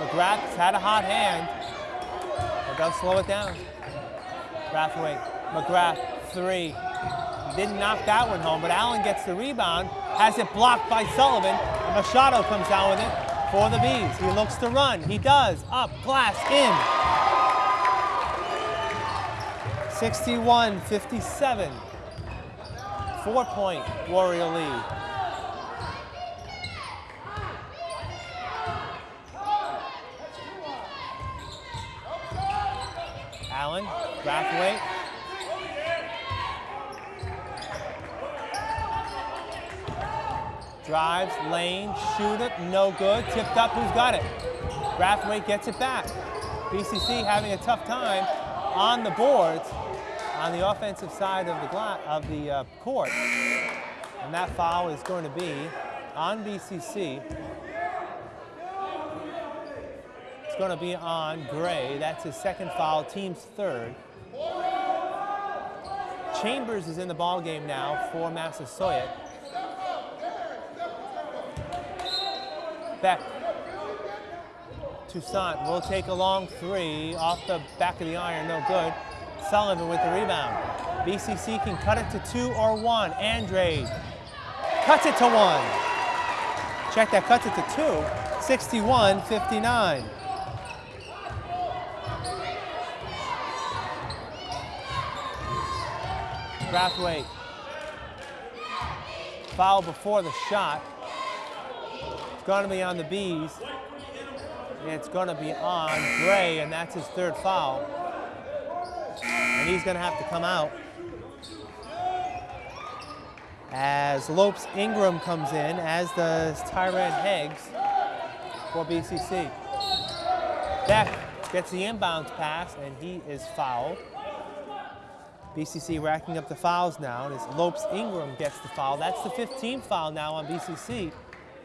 McGrath's had a hot hand, but they'll slow it down. Brathwaite, McGrath, three. Didn't knock that one home, but Allen gets the rebound, has it blocked by Sullivan, and Machado comes down with it for the Bees. He looks to run, he does, up, glass, in. 61-57. Four-point Warrior lead. Allen, Brathwaite. Drives, lane, shoot it, no good. Tipped up, who's got it? Brathwaite gets it back. BCC having a tough time on the boards on the offensive side of the, of the uh, court. And that foul is going to be on BCC. It's going to be on Gray. That's his second foul, team's third. Chambers is in the ball game now for Massasoit. Beck. Toussaint will take a long three off the back of the iron, no good. Sullivan with the rebound. BCC can cut it to two or one. Andrade cuts it to one. Check that, cuts it to two. 61-59. Brathwaite. Foul before the shot. It's to be on the Bees. It's going to be on Gray, and that's his third foul. And he's going to have to come out. As Lopes Ingram comes in, as does Tyran Higgs for BCC. Beck gets the inbounds pass, and he is fouled. BCC racking up the fouls now, and as Lopes Ingram gets the foul. That's the 15th foul now on BCC.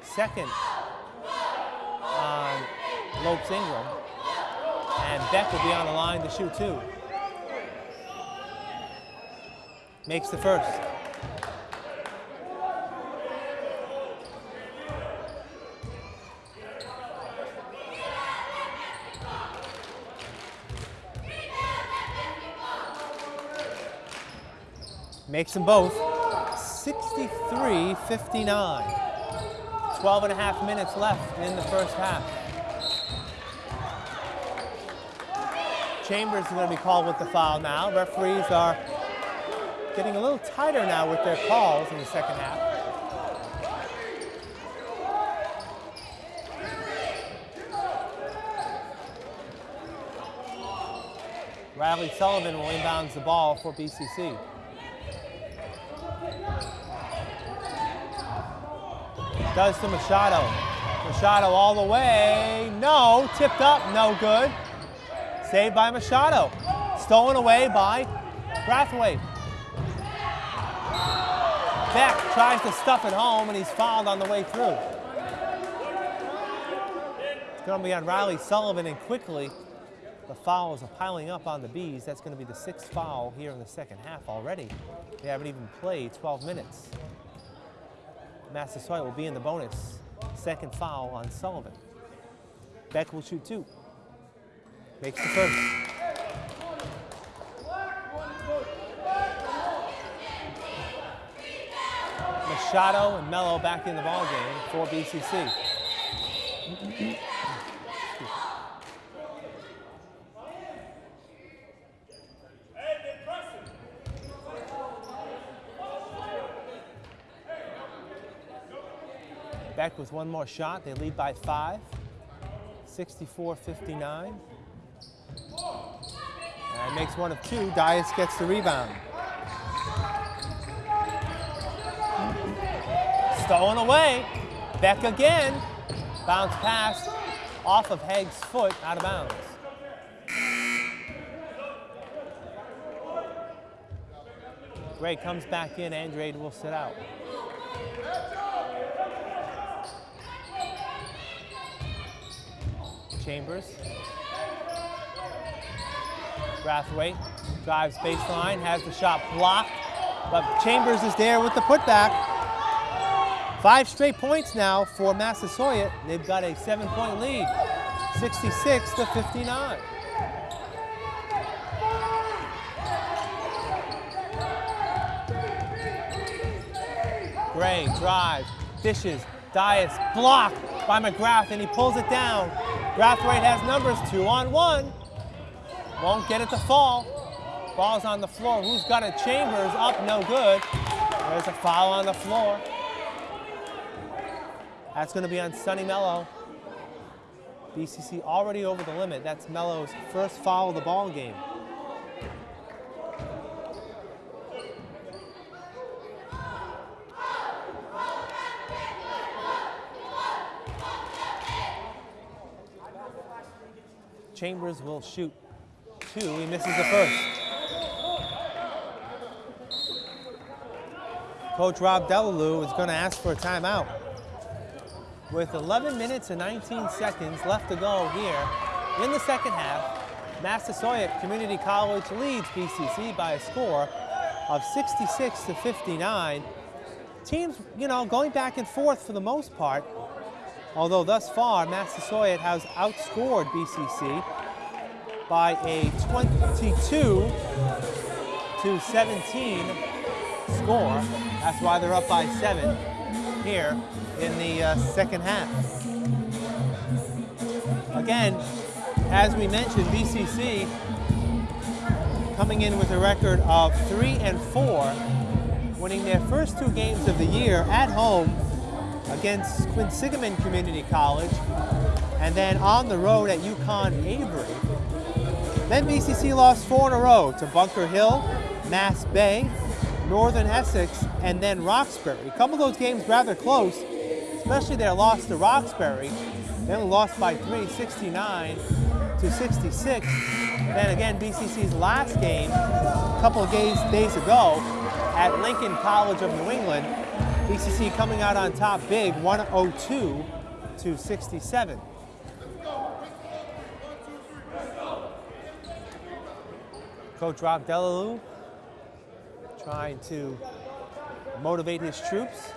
Second on Lopes Ingram. And Beck will be on the line to shoot two. Makes the first. Makes them both 63-59. 12 and a half minutes left in the first half. Chambers is going to be called with the foul now. Referees are getting a little tighter now with their calls in the second half. Riley Sullivan will inbounds the ball for BCC. Does to Machado. Machado all the way. No, tipped up, no good. Saved by Machado. Stolen away by Brathwaite. Beck tries to stuff it home, and he's fouled on the way through. It's going to be on Riley Sullivan, and quickly the fouls are piling up on the Bees. That's going to be the sixth foul here in the second half already. They haven't even played 12 minutes. Massasoit will be in the bonus. Second foul on Sullivan. Beck will shoot two. Makes the first. Machado and Mello back in the ball game for BCC. With one more shot. They lead by five, 64-59. And makes one of two. Dias gets the rebound. Stolen away. Beck again. Bounce pass off of Higgs' foot, out of bounds. Gray comes back in. Andrade will sit out. Chambers. Brathwaite drives baseline, has the shot blocked, but Chambers is there with the putback. Five straight points now for Massasoit. They've got a seven-point lead, 66 to 59. Gray drives, dishes, Dias blocked by McGrath, and he pulls it down. Brathwaite has numbers, two on one. Won't get it to fall. Ball's on the floor. Who's got it? Chambers up, no good. There's a foul on the floor. That's going to be on Sonny Mello. BCC already over the limit. That's Mello's first foul of the ball game. Chambers will shoot two. He misses the first. Coach Rob Delalue is going to ask for a timeout. With 11 minutes and 19 seconds left to go here in the second half, Massasoit Community College leads BCC by a score of 66 to 59. Teams, you know, going back and forth for the most part, although thus far Massasoit has outscored BCC by a 22 to 17 score. That's why they're up by seven here in the uh, second half. Again, as we mentioned, BCC coming in with a record of three and four, winning their first two games of the year at home against Quinsigamond Community College, and then on the road at UConn Avery. Then BCC lost four in a row to Bunker Hill, Mass Bay, Northern Essex, and then Roxbury. A couple of those games rather close, especially their loss to Roxbury. They only lost by three, 69 to 66. Then again, BCC's last game, a couple of days, days ago, at Lincoln College of New England, BCC coming out on top big, 102 to 67. Coach Rob Delalue trying to motivate his troops.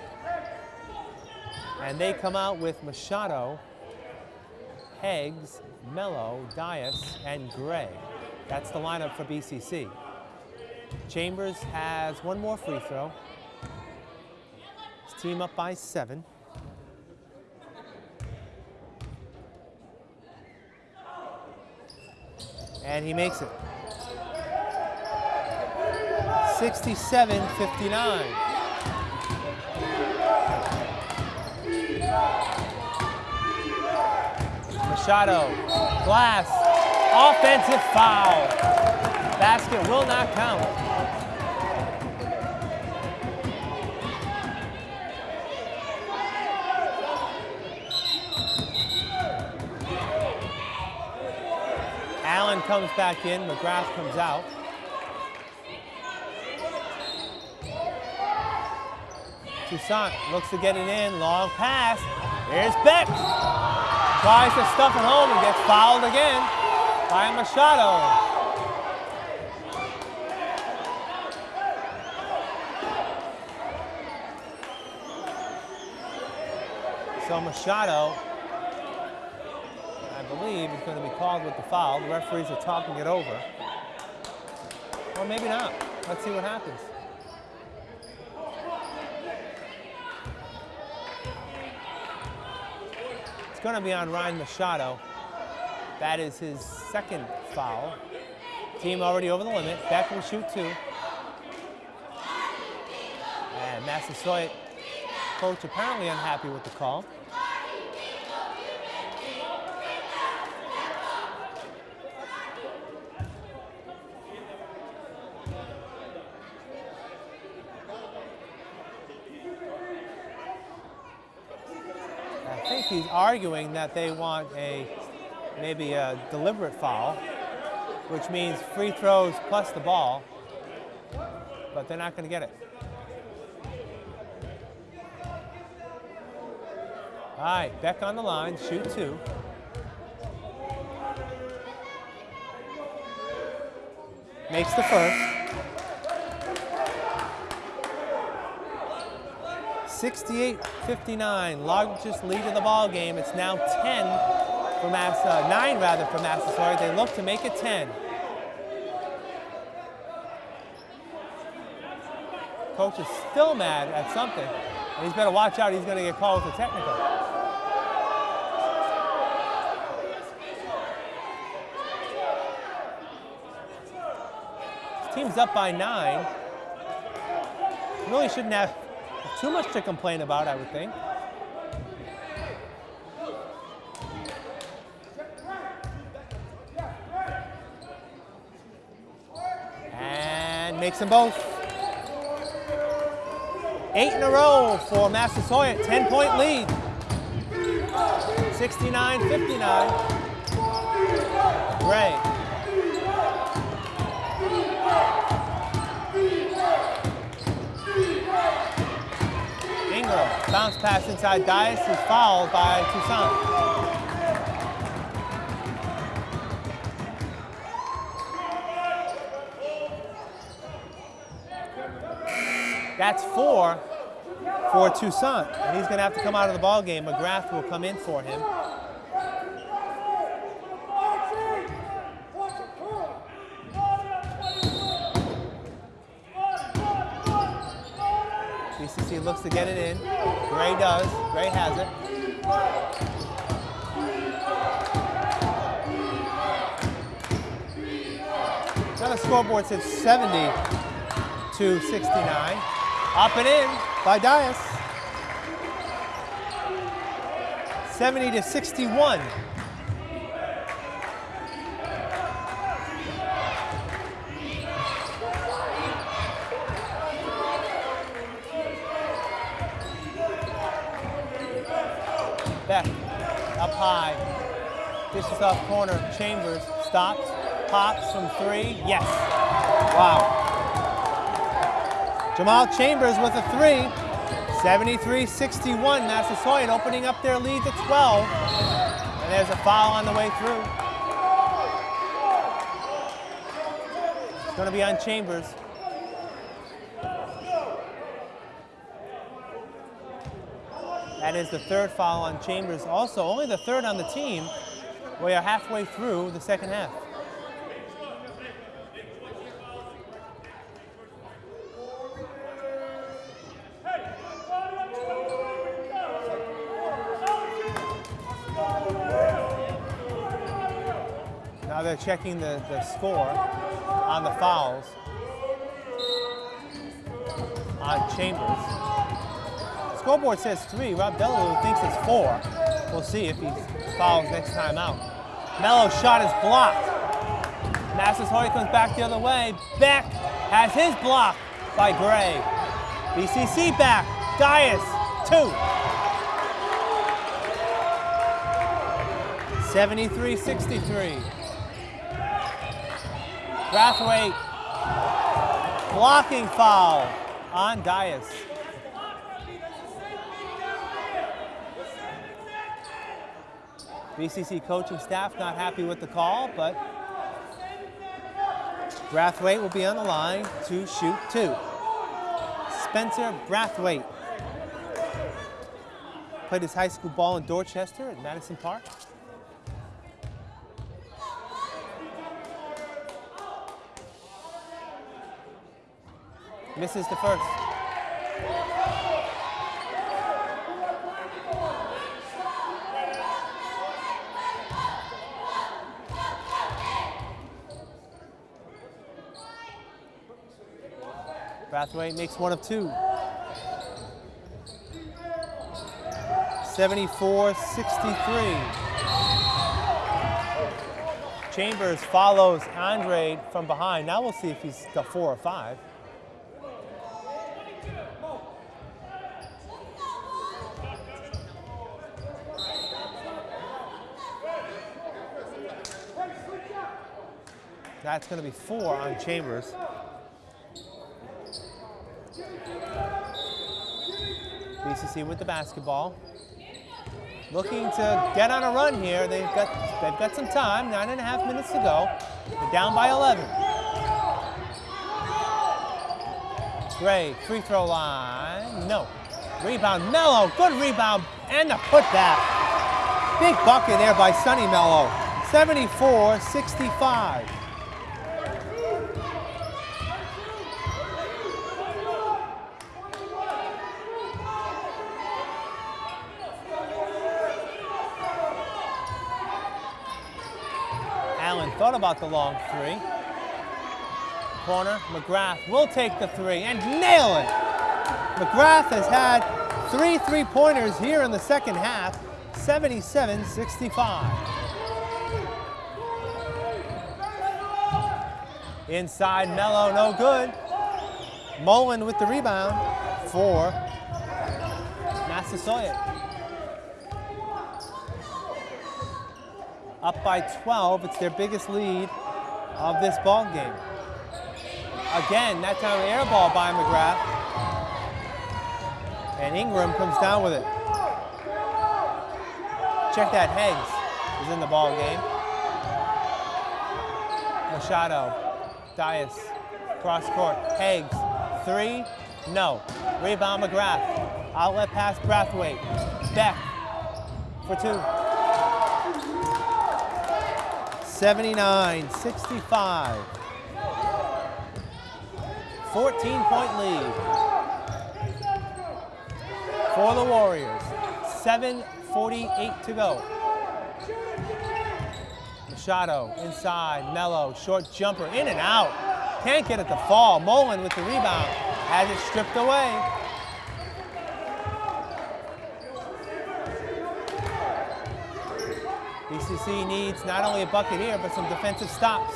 And they come out with Machado, Higgs, Mello, Dias, and Gray. That's the lineup for BCC. Chambers has one more free throw. Team up by seven. And he makes it. 67-59. Machado, glass, offensive foul. Basket will not count. Comes back in, McGrath comes out. Toussaint looks to get it in, long pass. Here's Beck. Tries to stuff it home and gets fouled again by Machado. So Machado, believe, is going to be called with the foul. The referees are talking it over. Or maybe not. Let's see what happens. It's going to be on Ryan Machado. That is his second foul. Team already over the limit. Beck will shoot two. And Massasoit coach apparently unhappy with the call. he's arguing that they want a maybe a deliberate foul, which means free throws plus the ball, but they're not going to get it. All right, Beck on the line, shoot two. Makes the first. 68-59, largest lead of the ball game. It's now 10 for Mass, nine rather for Massasoit. They look to make it 10. Coach is still mad at something, and he's better watch out. He's going to get called for technical. His team's up by nine. Really shouldn't have too much to complain about, I would think. And makes them both. Eight in a row for Massasoit, 10 point lead. 69-59. Gray. Bounce pass inside Dias is fouled by Toussaint. That's four for Toussaint. And he's going to have to come out of the ball game. McGrath will come in for him. BCC looks to get it in. Gray does. Gray has it. Now the scoreboard says 70 to 69. Up and in by Dias. 70 to 61. Beck, up high. Dishes off corner, Chambers, stops, pops from three, yes. Wow. Jamal Chambers with a three, 73-61, Massasoit opening up their lead to 12. And there's a foul on the way through. It's gonna be on Chambers. That is the third foul on Chambers. Also, only the third on the team. We are halfway through the second half. Now they're checking the, the score on the fouls on Chambers. Scoreboard says three. Rob Delaware thinks it's four. We'll see if he fouls next time out. Mello's shot is blocked. Massasoit comes back the other way. Beck has his block by Gray. BCC back. Dias, two. 73-63. Brathwaite blocking foul on Dias. BCC coaching staff not happy with the call, but Brathwaite will be on the line to shoot two. Spencer Brathwaite played his high school ball in Dorchester at Madison Park. Misses the first. Brathwaite makes one of two. 74-63. Chambers follows Andre from behind. Now we'll see if he's got four or five. That's going to be four on Chambers. BCC with the basketball. Looking to get on a run here. They've got, they've got some time, nine and a half minutes to go. They're down by 11. Gray, free throw line, no. Rebound, Mello, good rebound, and a putback. Big bucket there by Sonny Mello, 74-65. Allen thought about the long three. Corner, McGrath will take the three and nail it. McGrath has had three three-pointers here in the second half, 77-65. Inside Mello, no good. Mullen with the rebound for Massasoit. Up by 12, it's their biggest lead of this ball game. Again, that time air ball by McGrath. And Ingram comes down with it. Check that, Higgs is in the ball game. Machado, Dias, cross court, Higgs, three, no. Rebound McGrath, outlet pass Brathwaite, Beck for two. 79, 65. 14 point lead for the Warriors. 7.48 to go. Machado inside, Mello, short jumper, in and out. Can't get it to fall. Mullen with the rebound, has it stripped away. BCC needs not only a bucket here, but some defensive stops.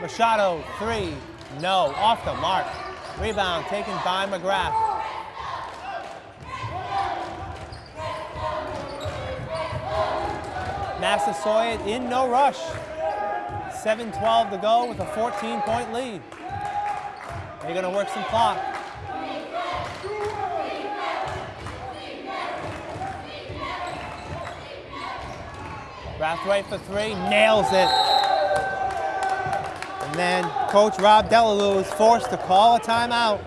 Machado, three, no, off the mark. Rebound taken by McGrath. Massasoit in no rush. 7-12 to go with a 14-point lead. They're going to work some clock. Brathwaite for three, nails it. And then Coach Rob Delalue is forced to call a timeout.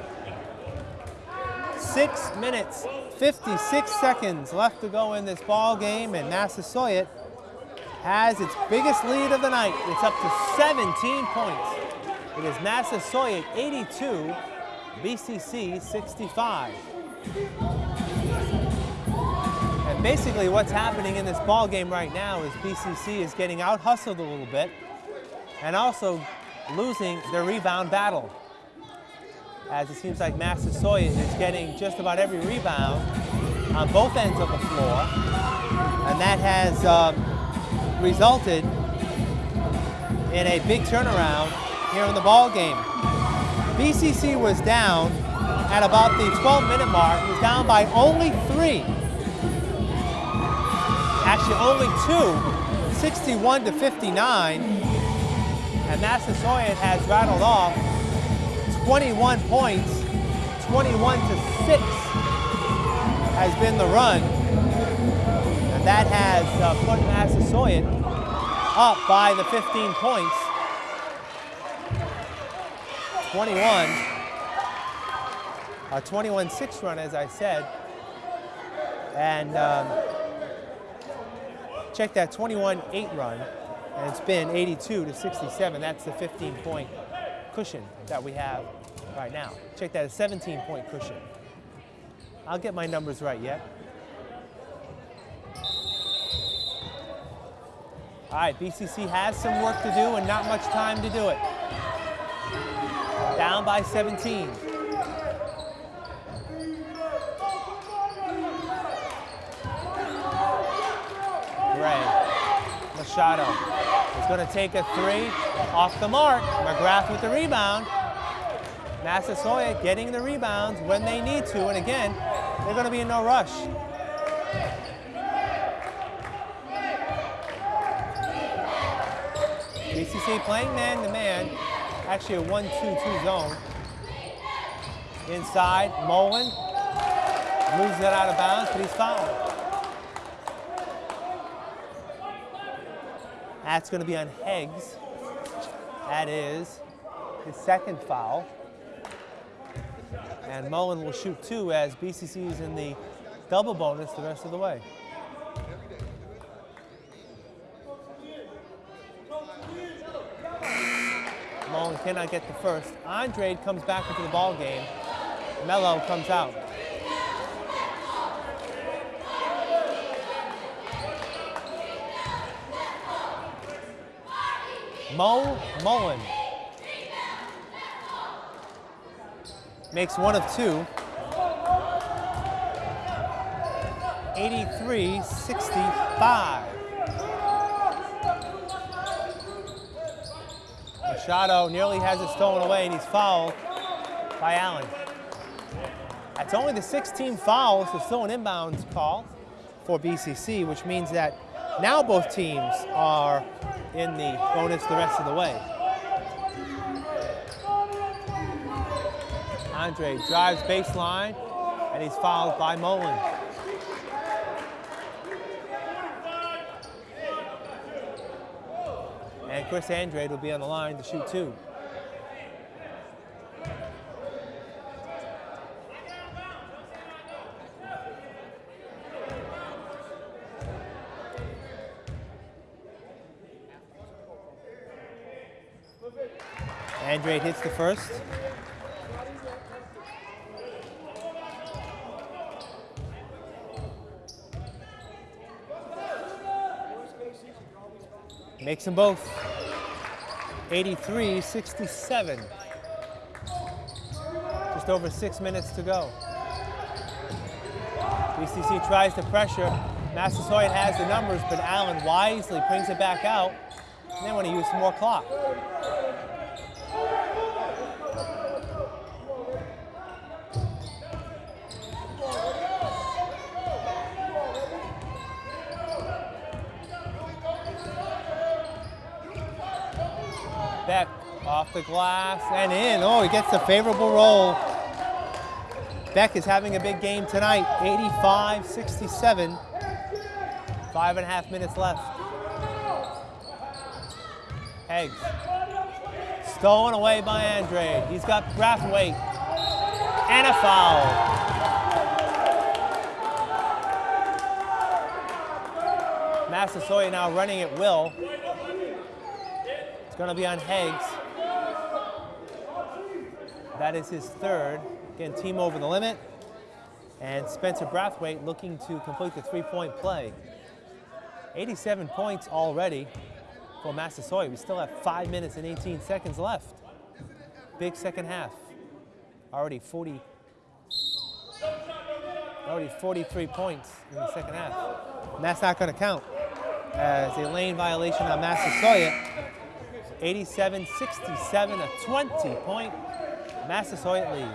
Six minutes, 56 seconds left to go in this ball game, and Massasoit has its biggest lead of the night. It's up to 17 points. It is Massasoit 82, BCC 65. Basically what's happening in this ball game right now is BCC is getting out hustled a little bit and also losing their rebound battle. As it seems like Massasoit is getting just about every rebound on both ends of the floor. And that has um, resulted in a big turnaround here in the ball game. BCC was down at about the 12 minute mark, it was down by only three. Actually only two, 61 to 59. And Massasoit has rattled off 21 points, 21 to 6 has been the run. And that has uh, put Massasoit up by the 15 points. 21, a 21-6 run, as I said. And um, check that 21-8 run, and it's been 82 to 67. That's the 15-point cushion that we have right now. Check that, a 17-point cushion. I'll get my numbers right yet. All right, BCC has some work to do and not much time to do it. Down by 17. Gray, Machado is going to take a three off the mark. McGrath with the rebound. Massasoit getting the rebounds when they need to, and again, they're going to be in no rush. BCC playing man-to-man, actually a 1-2-2 zone. Inside, Mullen moves it out of bounds, but he's fouled. That's going to be on Higgs. That is his second foul. And Mullen will shoot two as BCC is in the double bonus the rest of the way. Mullen cannot get the first. Andrade comes back into the ball game. Mello comes out. Mo Mullen makes one of two. 83-65. Machado nearly has it stolen away and he's fouled by Allen. That's only the 16 fouls, so still an inbounds call for BCC, which means that now both teams are in the bonus the rest of the way. Andrade drives baseline, and he's fouled by Mullen. And Chris Andrade will be on the line to shoot two. Andrade hits the first. Makes them both. 83-67. Just over six minutes to go. BCC tries to pressure. Massasoit has the numbers, but Allen wisely brings it back out. And they want to use some more clock. Beck off the glass and in. Oh, he gets a favorable roll. Beck is having a big game tonight, 85-67. Five and a half minutes left. Higgs. Stolen away by Andre. He's got Brathwaite. And a foul. Massasoit now running at will. It's going to be on Higgs. That is his third. Again, team over the limit. And Spencer Brathwaite looking to complete the three-point play. 87 points already for Massasoit. We still have five minutes and 18 seconds left. Big second half. Already 40, already 43 points in the second half. And that's not going to count as a lane violation on Massasoit. 87-67, a 20-point Massasoit lead.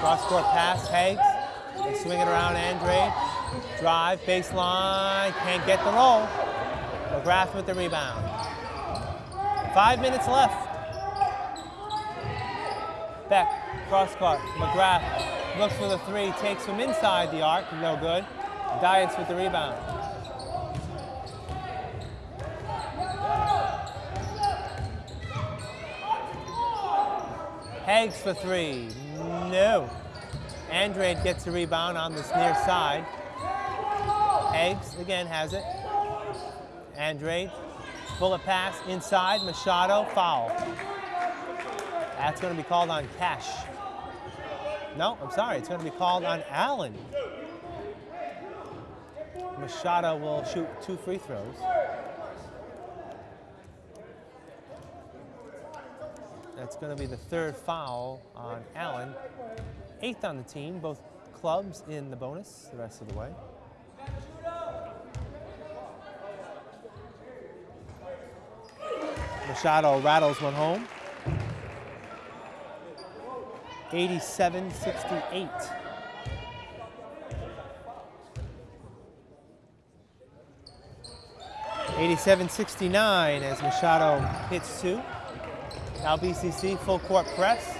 Cross-court pass, Higgs. They swing it around Andre. Drive, baseline, can't get the roll. McGrath with the rebound. Five minutes left. Beck, cross court. McGrath looks for the three, takes from inside the arc, no good. Dias with the rebound. Higgs for three, no. Andrade gets the rebound on this near side. Higgs again has it. Andrade, bullet pass inside, Machado, foul. That's going to be called on Cash. No, I'm sorry, it's going to be called on Allen. Machado will shoot two free throws. That's going to be the third foul on Allen. Eighth on the team, both clubs in the bonus the rest of the way. Machado rattles one home. 87-68. Eighty-seven sixty-nine as Machado hits two. Now BCC full court press.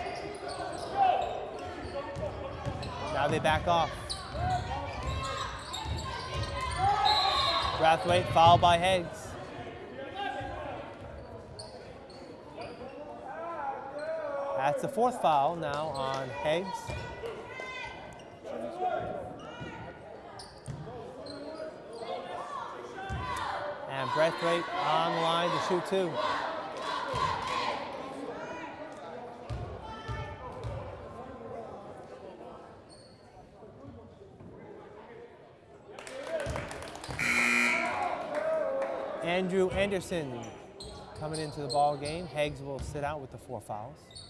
Now they back off. Brathwaite fouled by Higgs. That's the fourth foul now on Higgs. And Brathwaite on the line to shoot two. Andrew Anderson coming into the ball game. Higgs will sit out with the four fouls.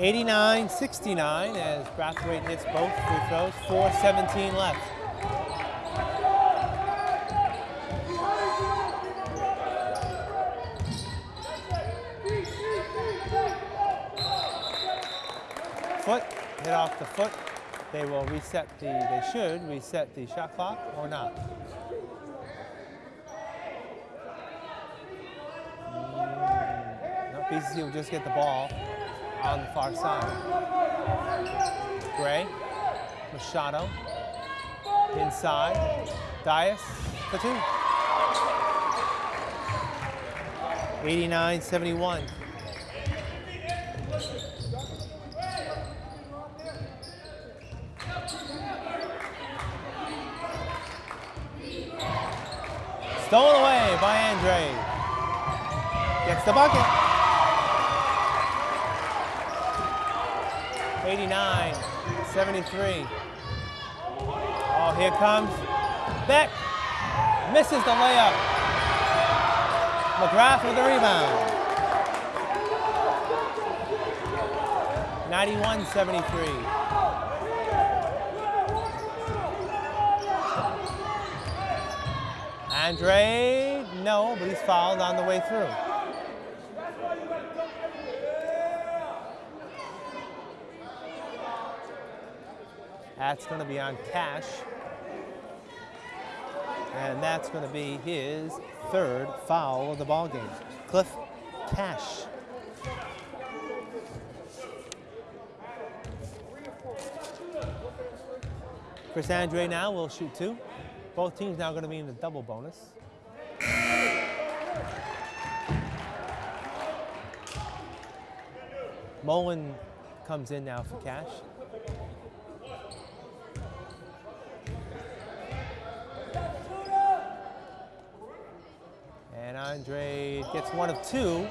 Eighty-nine, sixty-nine as Brathwaite hits both free throws. 4.17 left. Foot, hit off the foot. They will reset the, they should reset the shot clock or not. Mm, BCC will just get the ball on the far side. Gray, Machado, inside, Dias, for two. 89-71. Stolen away by Andrade. Gets the bucket. 89, 73. Oh, here comes Beck. Misses the layup. McGrath with the rebound. 91-73. Andre, no, but he's fouled on the way through. That's going to be on Cash. And that's going to be his third foul of the ball game. Cliff Cash. Chris Andrade now will shoot two. Both teams now going to be in the double bonus. Mullen comes in now for Cash. And Andrade gets one of two.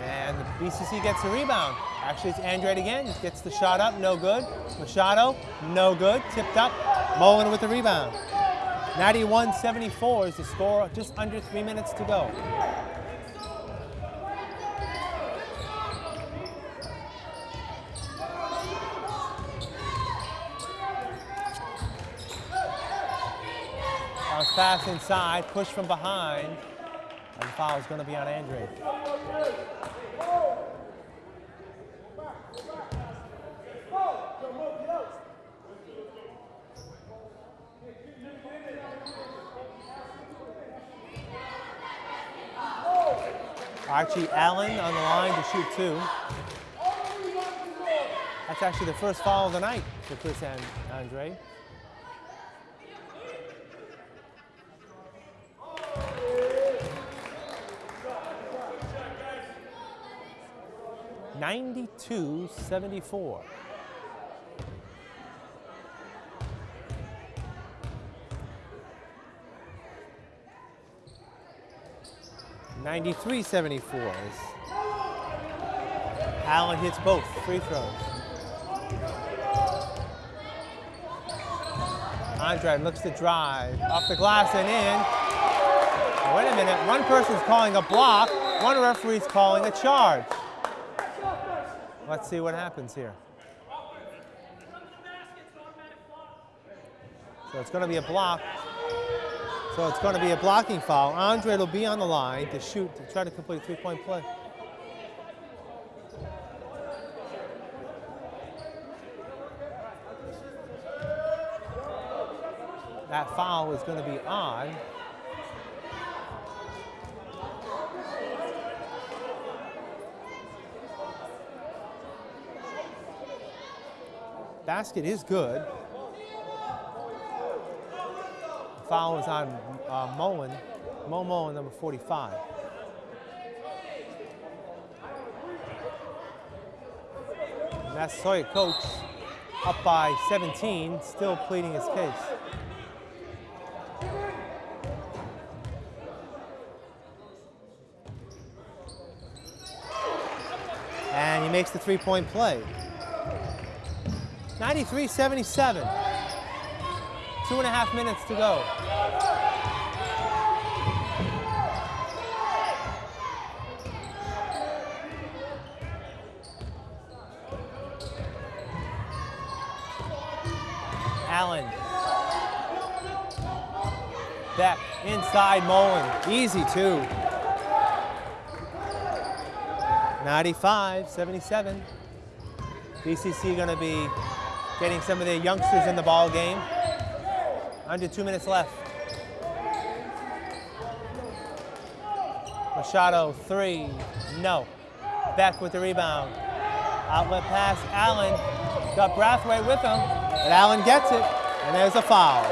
And the BCC gets a rebound. Actually, it's Andrade again. He gets the shot up, no good. Machado, no good. Tipped up. Mullen with the rebound. 91-74 is the score, just under three minutes to go. Bounce pass inside, push from behind, and the foul is going to be on Andrade. Archie Allen on the line to shoot two. That's actually the first foul of the night for Chris and Andre. Ninety-two seventy-four. 93-74 Allen hits both free throws. Andrade looks to drive off the glass and in. wait a minute, one person's calling a block, one referee's calling a charge. Let's see what happens here. So it's going to be a block. So it's going to be a blocking foul. Andrade will be on the line to shoot, to try to complete a three-point play. That foul is going to be on. Basket is good. Foul is on uh, Mullen, Mo Mullen, number 45. That's Massasoit coach up by 17, still pleading his case. And he makes the three-point play. 93-77. Two and a half minutes to go. Allen. Beck inside Mullen. Easy two. 95, 77. BCC going to be getting some of their youngsters in the ball game. Under two minutes left. Machado, three, no. Beck with the rebound. Outlet pass, Allen. Got Brathwaite with him, and Allen gets it, and there's a foul.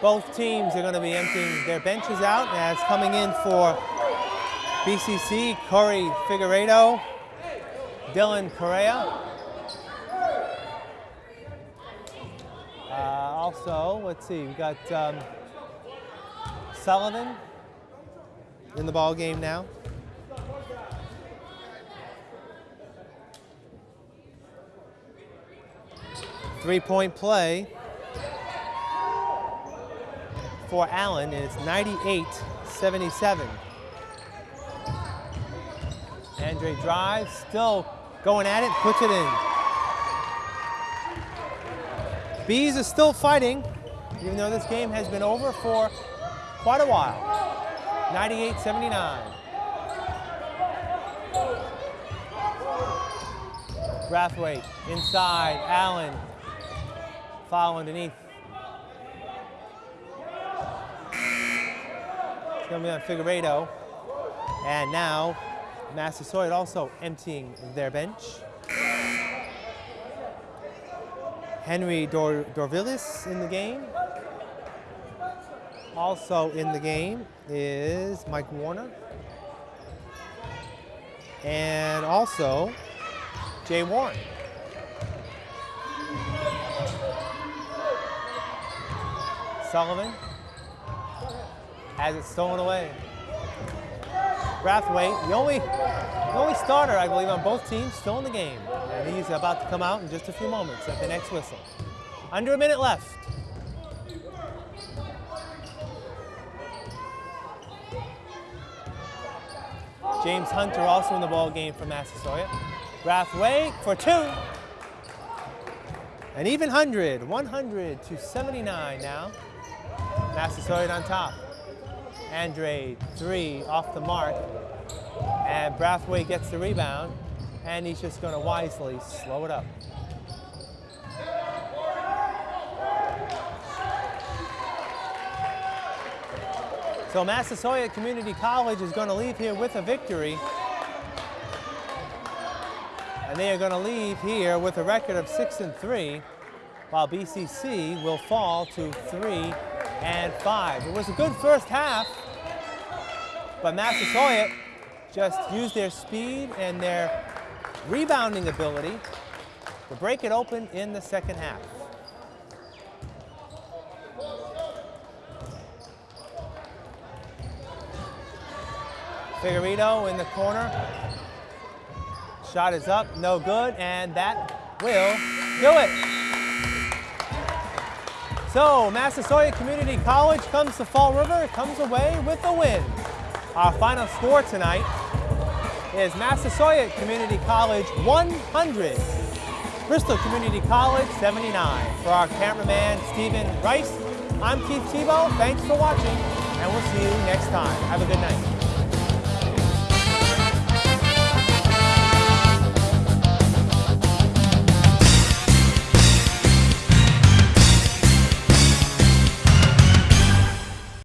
Both teams are going to be emptying their benches out as coming in for BCC, Corey Figueredo, Dylan Correa. Uh, also, let's see, we got um, Sullivan in the ball game now. Three-point play for Allen, and it's 98-77. Andre drives, still going at it, puts it in. Bees is still fighting, even though this game has been over for quite a while. 98-79. Brathwaite inside, Allen, foul underneath. It's to be on Figueredo. And now Massasoit also emptying their bench. Henry Dor Dorvillis in the game. Also in the game is Mike Warner. And also Jay Warren. Sullivan has it stolen away. Brathwaite, the only, the only starter, I believe, on both teams, still in the game. And he's about to come out in just a few moments at the next whistle. Under a minute left. James Hunter also in the ball game for Massasoit. Brathwaite for two. An even 100, 100 to 79 now. Massasoit on top. Andre, three, off the mark. And Brathwaite gets the rebound, and he's just gonna wisely slow it up. So Massasoit Community College is gonna leave here with a victory. And they are gonna leave here with a record of six and three, while BCC will fall to three and 5. It was a good first half, but Massasoit just used their speed and their rebounding ability to break it open in the second half. Figueredo in the corner. Shot is up, no good, and that will do it. So, Massasoit Community College comes to Fall River, comes away with a win. Our final score tonight is Massasoit Community College 100, Bristol Community College 79. For our cameraman, Stephen Rice, I'm Keith Tebow. Thanks for watching, and we'll see you next time. Have a good night.